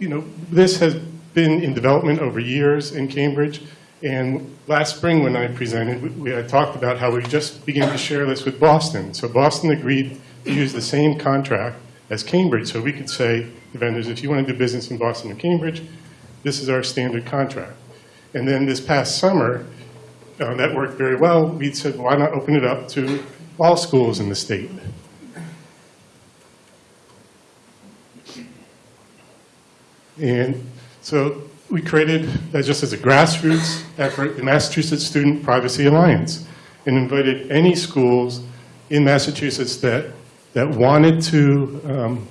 you know, this has been in development over years in Cambridge, and last spring when I presented, we- we had talked about how we just began to share this with Boston. So Boston agreed use the same contract as Cambridge, so we could say to vendors, if you want to do business in Boston or Cambridge, this is our standard contract. And then this past summer, uh, that worked very well. We said, why not open it up to all schools in the state? And so we created, uh, just as a grassroots effort, the Massachusetts Student Privacy Alliance, and invited any schools in Massachusetts that, that wanted to um,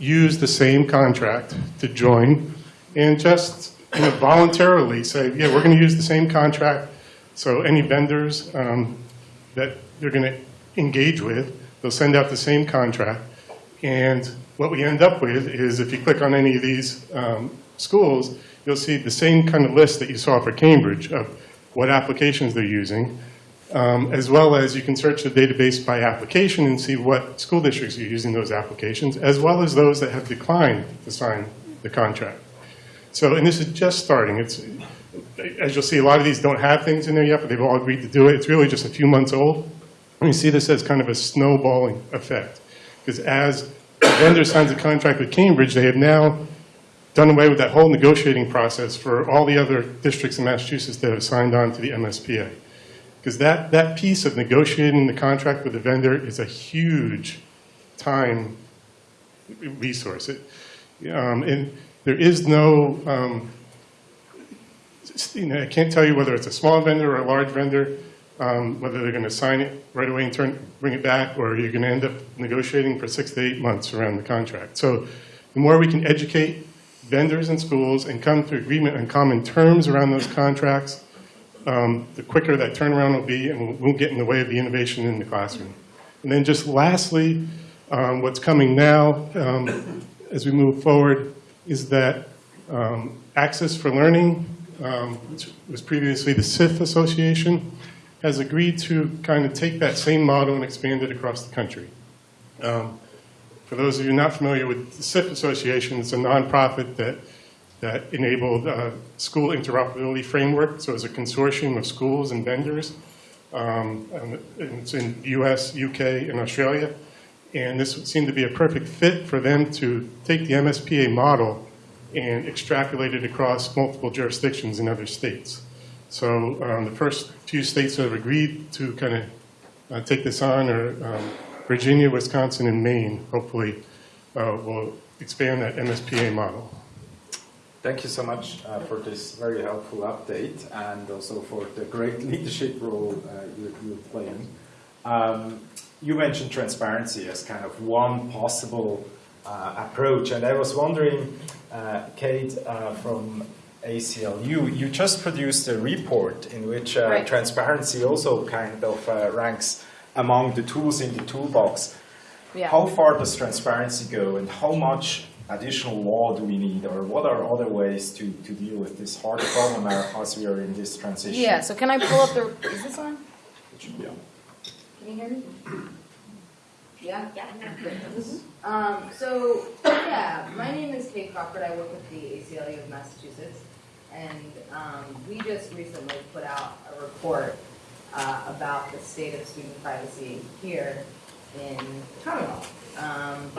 use the same contract to join, and just you know, voluntarily say, yeah, we're going to use the same contract, so any vendors um, that they're going to engage with, they'll send out the same contract, and what we end up with is, if you click on any of these um, schools, you'll see the same kind of list that you saw for Cambridge of what applications they're using, um, as well as you can search the database by application and see what school districts are using those applications, as well as those that have declined to sign the contract. So, and this is just starting. It's, as you'll see, a lot of these don't have things in there yet, but they've all agreed to do it. It's really just a few months old. And you see this as kind of a snowballing effect. Because as the vendor signs a contract with Cambridge, they have now done away with that whole negotiating process for all the other districts in Massachusetts that have signed on to the MSPA. Because that, that piece of negotiating the contract with the vendor is a huge time resource. It, um, and there is no, um, you know, I can't tell you whether it's a small vendor or a large vendor, um, whether they're going to sign it right away and turn, bring it back, or you're going to end up negotiating for six to eight months around the contract. So the more we can educate vendors and schools and come to agreement on common terms around those contracts, um, the quicker that turnaround will be and won't get in the way of the innovation in the classroom. And then just lastly, um, what's coming now um, as we move forward is that um, Access for Learning, um, which was previously the SIF Association, has agreed to kind of take that same model and expand it across the country. Um, For those of you not familiar with the SIF Association, it's a nonprofit that, that enabled uh, school interoperability framework. So it's a consortium of schools and vendors. Um, and It's in US, UK, and Australia. And this would seem to be a perfect fit for them to take the MSPA model and extrapolate it across multiple jurisdictions in other states. So um, the first two states that have agreed to kind of uh, take this on are um, Virginia, Wisconsin, and Maine, hopefully uh, will expand that MSPA model. Thank you so much uh, for this very helpful update and also for the great [LAUGHS] leadership role uh, you're, you're playing. Um, you mentioned transparency as kind of one possible uh, approach, and I was wondering, uh, Kade, uh, from ACLU, you just produced a report in which uh, Right. transparency also kind of uh, ranks among the tools in the toolbox. Yeah. How far does transparency go, and how much additional law do we need, or what are other ways to, to deal with this hard problem as we are in this transition? Yeah, so can I pull up the, is this on? It should be on. Can you hear me? Yeah? Yeah. Um, so, yeah, my name is Kade Crockford. I work with the ACLU of Massachusetts. And, um, we just recently put out a report, uh, about the state of student privacy here in Commonwealth. Um,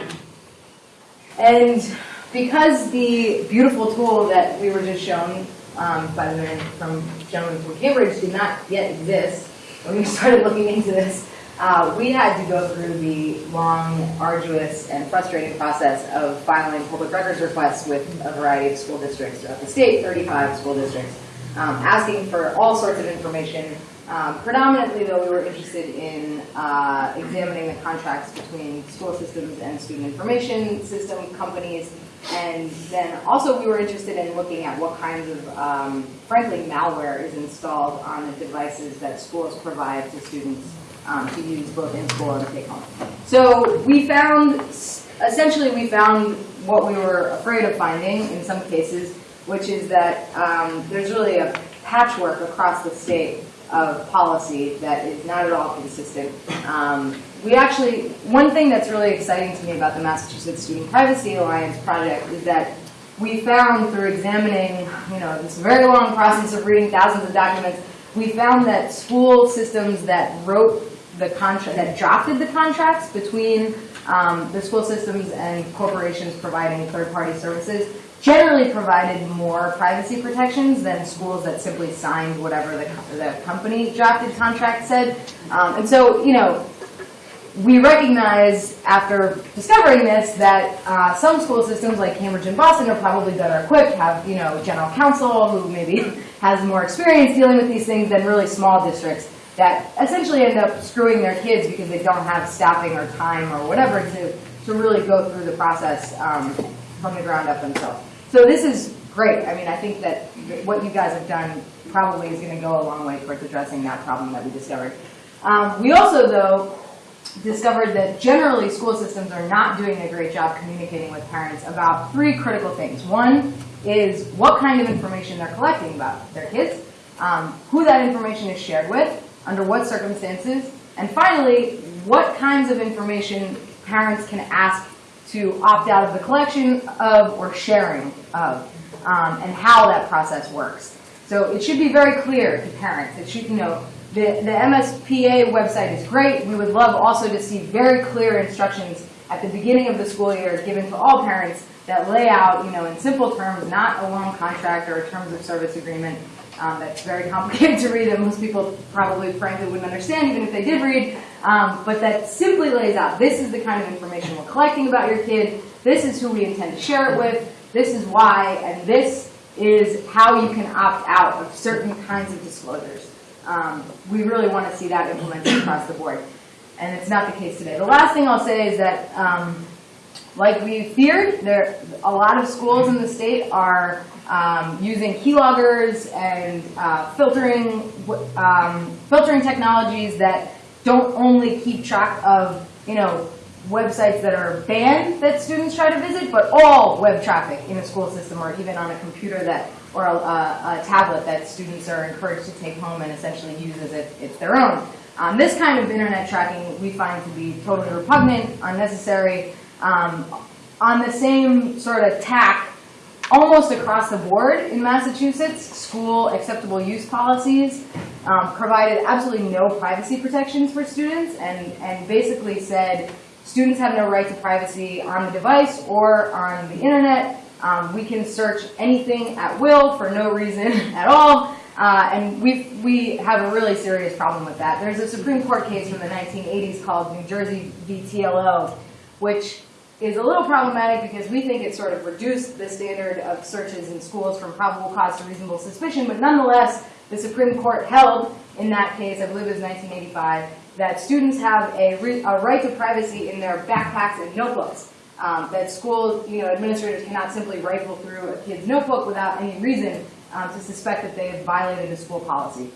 and because the beautiful tool that we were just shown, um, by the man from gentleman from Cambridge did not yet exist, when we [LAUGHS] started looking into this, uh, we had to go through the long, arduous, and frustrating process of filing public records requests with a variety of school districts throughout the state, 35 school districts, um, asking for all sorts of information. Um, predominantly, though, we were interested in uh, examining the contracts between school systems and student information system companies. And then also we were interested in looking at what kinds of, um, frankly, malware is installed on the devices that schools provide to students um, to use both in school and take home. So we found, essentially we found what we were afraid of finding in some cases, which is that um, there's really a patchwork across the state of policy that is not at all consistent. Um, we actually, one thing that's really exciting to me about the Massachusetts Student Privacy Alliance project is that we found through examining, you know, this very long process of reading thousands of documents, we found that school systems that wrote the contract, that drafted the contracts between um, the school systems and corporations providing third-party services generally provided more privacy protections than schools that simply signed whatever the, the company drafted contract said. Um, and so, you know, we recognize after discovering this that uh, some school systems like Cambridge and Boston are probably better equipped, have you know general counsel who maybe [LAUGHS] has more experience dealing with these things than really small districts that essentially end up screwing their kids because they don't have staffing or time or whatever to, to really go through the process um, from the ground up themselves. So this is great. I mean, I think that what you guys have done probably is going to go a long way towards addressing that problem that we discovered. Um, we also, though, discovered that generally school systems are not doing a great job communicating with parents about three critical things. One is what kind of information they're collecting about their kids, um, who that information is shared with, under what circumstances, and finally, what kinds of information parents can ask to opt out of the collection of or sharing of, um, and how that process works. So it should be very clear to parents. It should, you know, the, the MSPA website is great. We would love also to see very clear instructions at the beginning of the school year given to all parents that lay out, you know, in simple terms, not a long contract or a terms of service agreement um, that's very complicated [LAUGHS] to read that most people probably frankly wouldn't understand even if they did read, um, but that simply lays out this is the kind of information we're collecting about your kid, this is who we intend to share it with, this is why, and this is how you can opt out of certain kinds of disclosures. Um, we really want to see that implemented across the board. And it's not the case today. The last thing I'll say is that, um, like we feared, there a lot of schools in the state are um, using keyloggers and uh, filtering um, filtering technologies that don't only keep track of you know websites that are banned that students try to visit, but all web traffic in a school system or even on a computer that or a, a tablet that students are encouraged to take home and essentially use as if it's their own. Um, this kind of internet tracking we find to be totally repugnant, unnecessary. Um, on the same sort of tack, almost across the board in Massachusetts, school acceptable use policies um, provided absolutely no privacy protections for students and, and basically said students have no right to privacy on the device or on the internet. Um, we can search anything at will for no reason [LAUGHS] at all. Uh, and we we have a really serious problem with that. There's a Supreme Court case from the 1980s called New Jersey v. TLO, which is a little problematic because we think it sort of reduced the standard of searches in schools from probable cause to reasonable suspicion, but nonetheless, the Supreme Court held in that case, I believe it was 1985, that students have a, a right to privacy in their backpacks and notebooks. Um, that school you know, administrators cannot simply rifle through a kid's notebook without any reason um, to suspect that they have violated a school policy.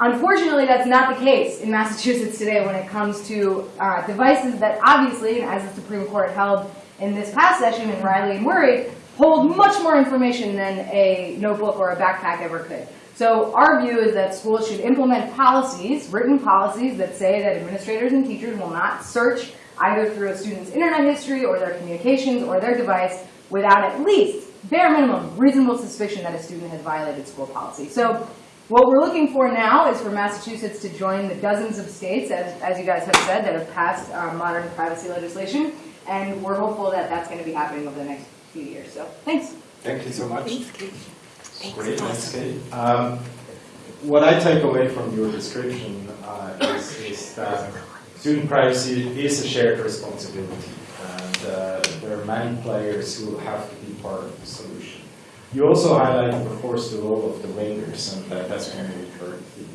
Unfortunately, that's not the case in Massachusetts today when it comes to uh, devices that obviously, as the Supreme Court held in this past session in Riley and Wurie, hold much more information than a notebook or a backpack ever could. So our view is that schools should implement policies, written policies, that say that administrators and teachers will not search either through a student's internet history or their communications or their device without at least, bare minimum, reasonable suspicion that a student has violated school policy. So what we're looking for now is for Massachusetts to join the dozens of states, as, as you guys have said, that have passed uh, modern privacy legislation. And we're hopeful that that's going to be happening over the next few years. So thanks. Thank you so much. Great, thanks, Kade. Um, what I take away from your description uh, is, is, that student privacy is a shared responsibility. And uh, there are many players who have to be part of the solution. You also highlighted, of course, the role of the vendors, and that, that's been a recurring theme.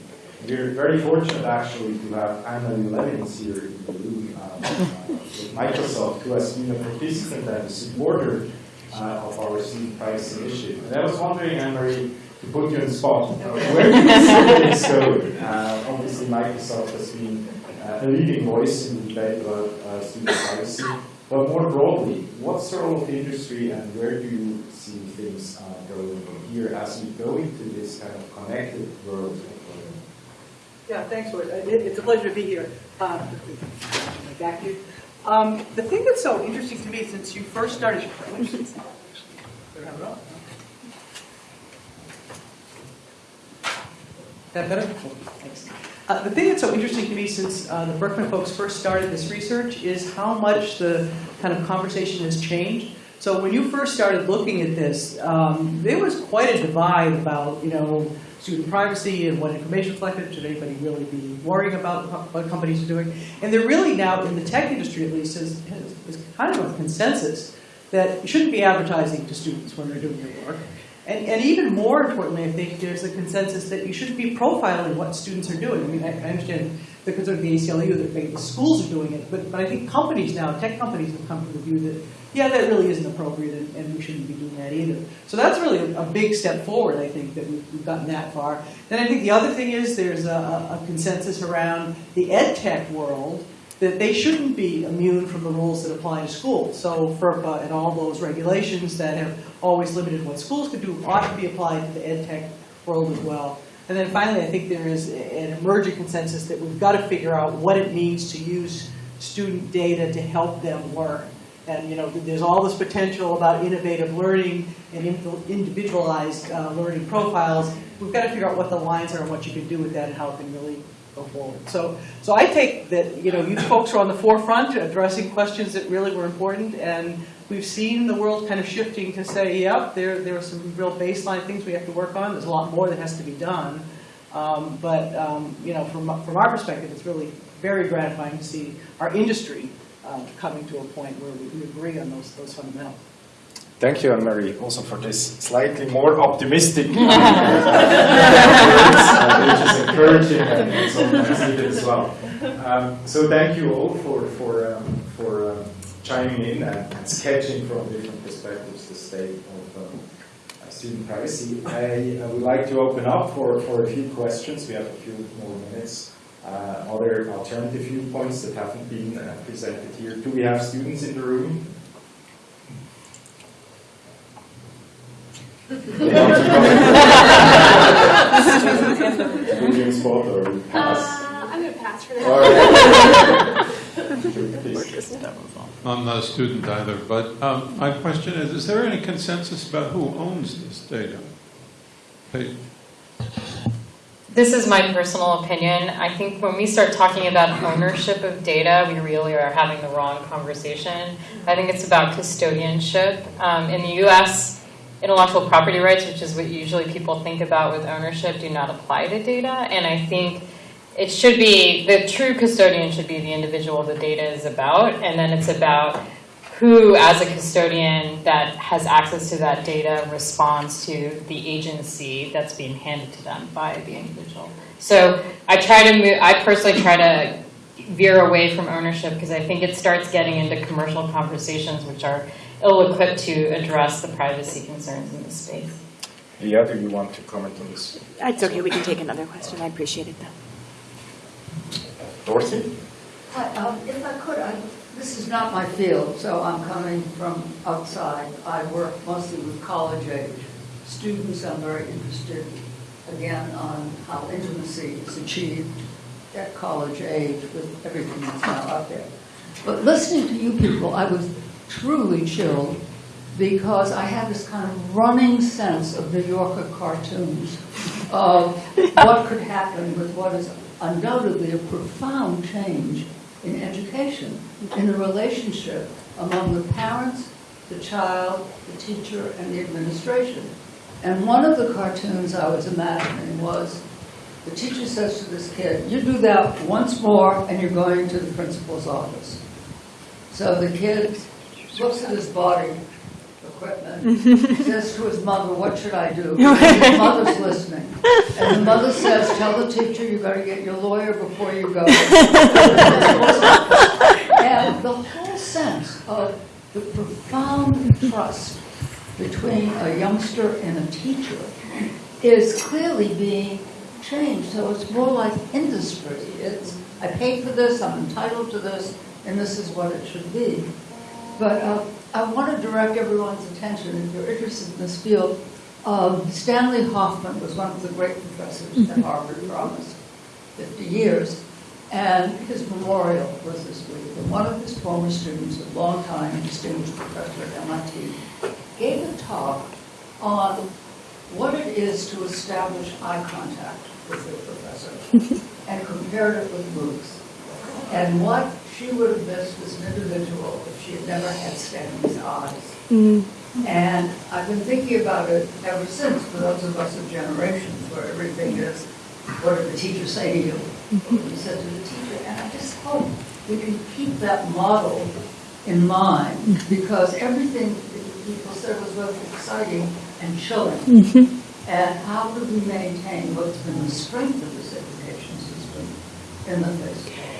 We're very fortunate, actually, to have Anna Levins here in the room uh, with Microsoft, who has been a participant and a supporter uh, of our student privacy initiative. And I was wondering, Anne-Marie, to put you on the spot, where do you see this going? Uh, obviously, Microsoft has been uh, a leading voice in the debate about uh, student privacy. But more broadly, what's the role of industry and where do you see things uh, going from here as we go into this kind of connected world? Yeah, thanks, Lloyd. It- It's a pleasure to be here. Um, Back you. Um, The thing that's so interesting to me since you first started. That better? Thanks. Uh, The thing that's so interesting to me since uh, the Berkman folks first started this research is how much the kind of conversation has changed. So when you first started looking at this, um, there was quite a divide about, you know, student privacy and what information collected, should anybody really be worrying about what companies are doing? And there really now, in the tech industry at least, is, is kind of a consensus that you shouldn't be advertising to students when they're doing their work. And, and even more importantly, I think there's a consensus that you shouldn't be profiling what students are doing. I mean, I, I understand the concern of the ACLU that maybe the schools are doing it, but, but I think companies now, tech companies have come to the view that, yeah, that really isn't appropriate and, and we shouldn't be doing that either. So that's really a, a big step forward, I think, that we've, we've gotten that far. Then I think the other thing is there's a, a consensus around the ed tech world that they shouldn't be immune from the rules that apply to schools. So FERPA and all those regulations that have always limited what schools could do ought to be applied to the ed tech world as well. And then finally, I think there is an emerging consensus that we've got to figure out what it means to use student data to help them learn. And you know, there's all this potential about innovative learning and individualized uh, learning profiles. We've got to figure out what the lines are and what you can do with that and how it can really go forward. So, so I take that you know you folks are on the forefront addressing questions that really were important, and we've seen the world kind of shifting to say, yep, there there are some real baseline things we have to work on. There's a lot more that has to be done, um, but um, you know, from from our perspective, it's really very gratifying to see our industry uh, coming to a point where we, we agree on those those fundamentals. Thank you, Anne-Marie, also for this slightly more optimistic [LAUGHS] words, uh, which is encouraging and needed as well. Um, so thank you all for, for, um, for um, chiming in and, and, sketching from different perspectives the state of um, student privacy. I, I, would like to open up for, for a few questions. We have a few more minutes. Uh, other alternative viewpoints that haven't been uh, presented here. Do we have students in the room? Spot or pass? Uh, I'm going to pass for that. I'm not a student either, but um, my question is, is there any consensus about who owns this data? They- This is my personal opinion. I think when we start talking about ownership of data, we really are having the wrong conversation. I think it's about custodianship. Um, in the US, intellectual property rights, which is what usually people think about with ownership, do not apply to data. And I think it should be, the true custodian should be the individual the data is about. And then it's about who, as a custodian that has access to that data, responds to the agency that's being handed to them by the individual. So I try to move, I personally try to veer away from ownership because I think it starts getting into commercial conversations which are ill-equipped to address the privacy concerns in this space. Leah, do you want to comment on this? It's okay, we can take another question. I appreciate it though. Dorothy? Hi, um, if I could, I, this is not my field, so I'm coming from outside. I work mostly with college age students. I'm very interested, again, on how intimacy is achieved at college age with everything that's now out there. But listening to you people, I was truly chilled because I had this kind of running sense of New Yorker cartoons of what could happen with what is undoubtedly a profound change in education, in the relationship among the parents, the child, the teacher, and the administration. And one of the cartoons I was imagining was the teacher says to this kid, you do that once more and you're going to the principal's office. So the kid looks at his body equipment, [LAUGHS] says to his mother, what should I do? And his mother's listening. And the mother says, tell the teacher you got to get your lawyer before you go. [LAUGHS] and the whole sense of the profound trust between a youngster and a teacher is clearly being changed. So it's more like industry. It's, I paid for this, I'm entitled to this, and this is what it should be. But uh, I want to direct everyone's attention, if you're interested in this field, um, Stanley Hoffmann was one of the great professors at Harvard for almost 50 years, and his memorial was this week. And one of his former students, a long-time distinguished professor at MIT, gave a talk on what it is to establish eye contact with the professor, [LAUGHS] and compared it with MOOCs, and what she would have missed as an individual if she had never had Stanley's eyes. Mm. And I've been thinking about it ever since, for those of us of generations where everything is, what did the teacher say to you? Mm-hmm. What you said to the teacher. And I just hope we can keep that model in mind, mm-hmm. because everything that people said was both exciting and chilling. Mm-hmm. And how do we maintain what's been the strength of this education system in the face of all of this?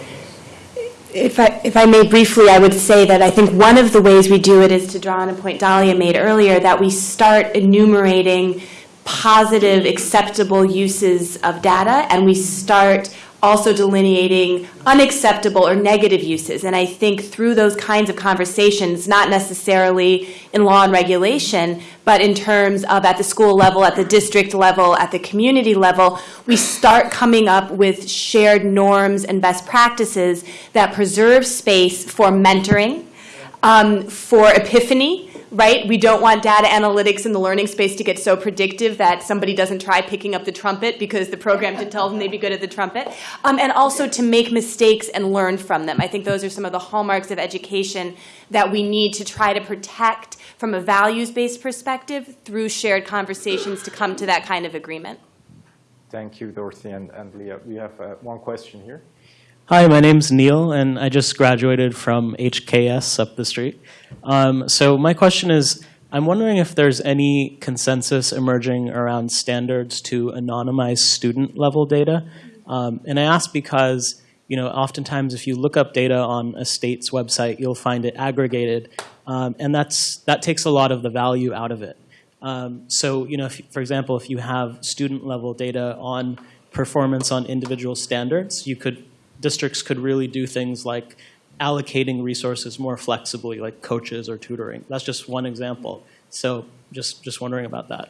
If I, if I may briefly, I would say that I think one of the ways we do it is to draw on a point Dalia made earlier, that we start enumerating positive, acceptable uses of data, and we start also delineating unacceptable or negative uses. And I think through those kinds of conversations, not necessarily in law and regulation, but in terms of at the school level, at the district level, at the community level, we start coming up with shared norms and best practices that preserve space for mentoring, um, for epiphany, right? We don't want data analytics in the learning space to get so predictive that somebody doesn't try picking up the trumpet because the program didn't tell them they'd be good at the trumpet. Um, and also to make mistakes and learn from them. I think those are some of the hallmarks of education that we need to try to protect from a values-based perspective through shared conversations to come to that kind of agreement. Thank you, Dorothy and, and Leah. We have uh, one question here. Hi, my name's Neil, and I just graduated from HKS up the street. Um, so my question is, I'm wondering if there's any consensus emerging around standards to anonymize student-level data. Um, and I ask because, you know, oftentimes if you look up data on a state's website, you'll find it aggregated, um, and that's that takes a lot of the value out of it. Um, so, you know, if, for example, if you have student-level data on performance on individual standards, you could districts could really do things like allocating resources more flexibly, like coaches or tutoring. That's just one example. So just, just wondering about that.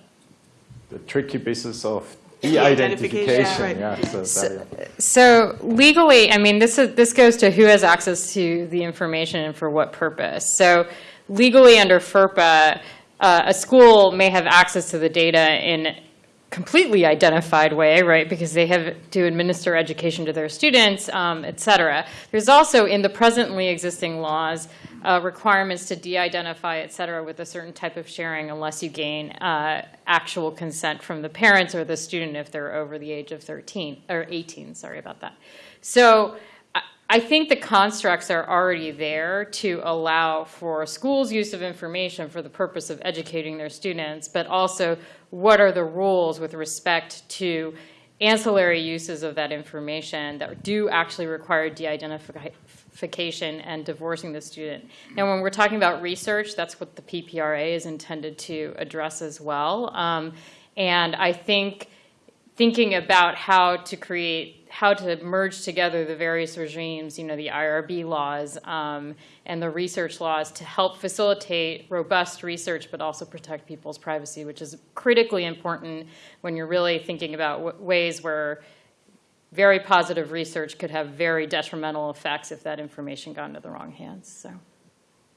The tricky business of de-identification. right. Yeah, so, Dalia. So legally, I mean, this is, this goes to who has access to the information and for what purpose. So legally under FERPA, uh, a school may have access to the data in completely identified way, right? Because they have to administer education to their students, um, et cetera. There's also in the presently existing laws uh, requirements to de-identify, et cetera, with a certain type of sharing unless you gain uh, actual consent from the parents or the student if they're over the age of 13 or 18. Sorry about that. So. I- think the constructs are already there to allow for schools' use of information for the purpose of educating their students, but also what are the rules with respect to ancillary uses of that information that do actually require de-identification and divorcing the student. Now, when we're talking about research, that's what the PPRA is intended to address as well. Um, and I think thinking about how to create, how to merge together the various regimes, you know, the IRB laws um, and the research laws to help facilitate robust research, but also protect people's privacy, which is critically important when you're really thinking about ways where very positive research could have very detrimental effects if that information got into the wrong hands. So.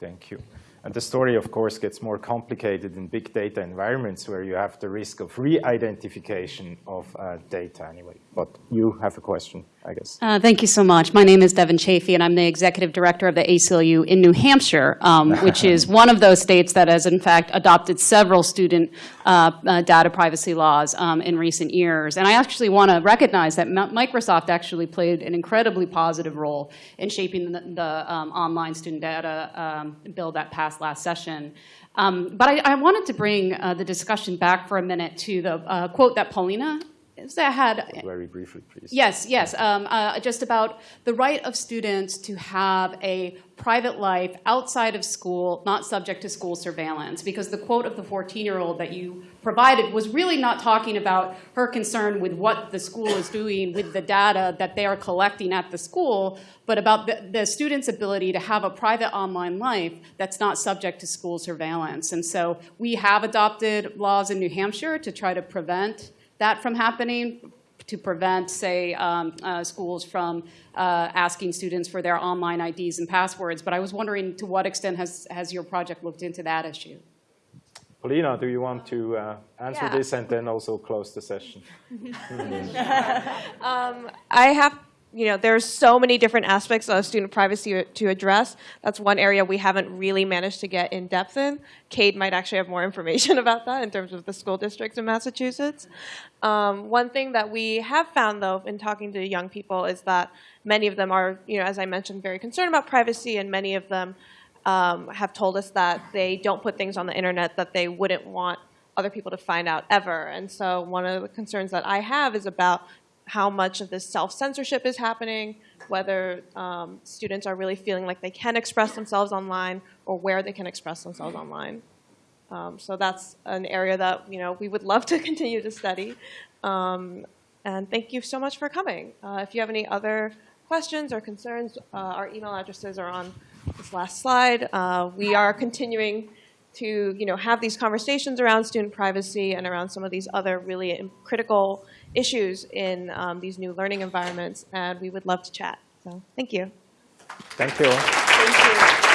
Thank you. And the story, of course, gets more complicated in big data environments where you have the risk of re-identification of uh, data anyway. But you have a question, I guess. Uh, Thank you so much. My name is Devon Chaffee, and I'm the executive director of the ACLU in New Hampshire, um, [LAUGHS] which is one of those states that has, in fact, adopted several student uh, uh, data privacy laws um, in recent years. And I actually want to recognize that Mi- Microsoft actually played an incredibly positive role in shaping the, the um, online student data um, bill that passed last session. Um, But I, I wanted to bring uh, the discussion back for a minute to the uh, quote that Paulina that had Very briefly, please. Yes, yes. Um, uh, just about the right of students to have a private life outside of school, not subject to school surveillance. Because the quote of the 14 year old that you provided was really not talking about her concern with what the school is doing with the data that they are collecting at the school, but about the, the student's ability to have a private online life that's not subject to school surveillance. And so we have adopted laws in New Hampshire to try to prevent that from happening to prevent, say, um, uh, schools from uh, asking students for their online IDs and passwords. But I was wondering to what extent has, has your project looked into that issue? Paulina, do you want to uh, answer Yeah. this and then also close the session? [LAUGHS] um, I have you know, there's so many different aspects of student privacy to address. That's one area we haven't really managed to get in depth in. Kade might actually have more information [LAUGHS] about that in terms of the school districts in Massachusetts. Um, one thing that we have found, though, in talking to young people is that many of them are, you know, as I mentioned, very concerned about privacy, and many of them um, have told us that they don't put things on the internet that they wouldn't want other people to find out ever. And so one of the concerns that I have is about how much of this self-censorship is happening, whether um, students are really feeling like they can express themselves online or where they can express themselves online. Um, so that's an area that you know we would love to [LAUGHS] continue to study. Um, and thank you so much for coming. Uh, if you have any other questions or concerns, uh, our email addresses are on this last slide. Uh, we are continuing to you know have these conversations around student privacy and around some of these other really critical issues in um, these new learning environments, and we would love to chat. So thank you. Thank you. Thank you.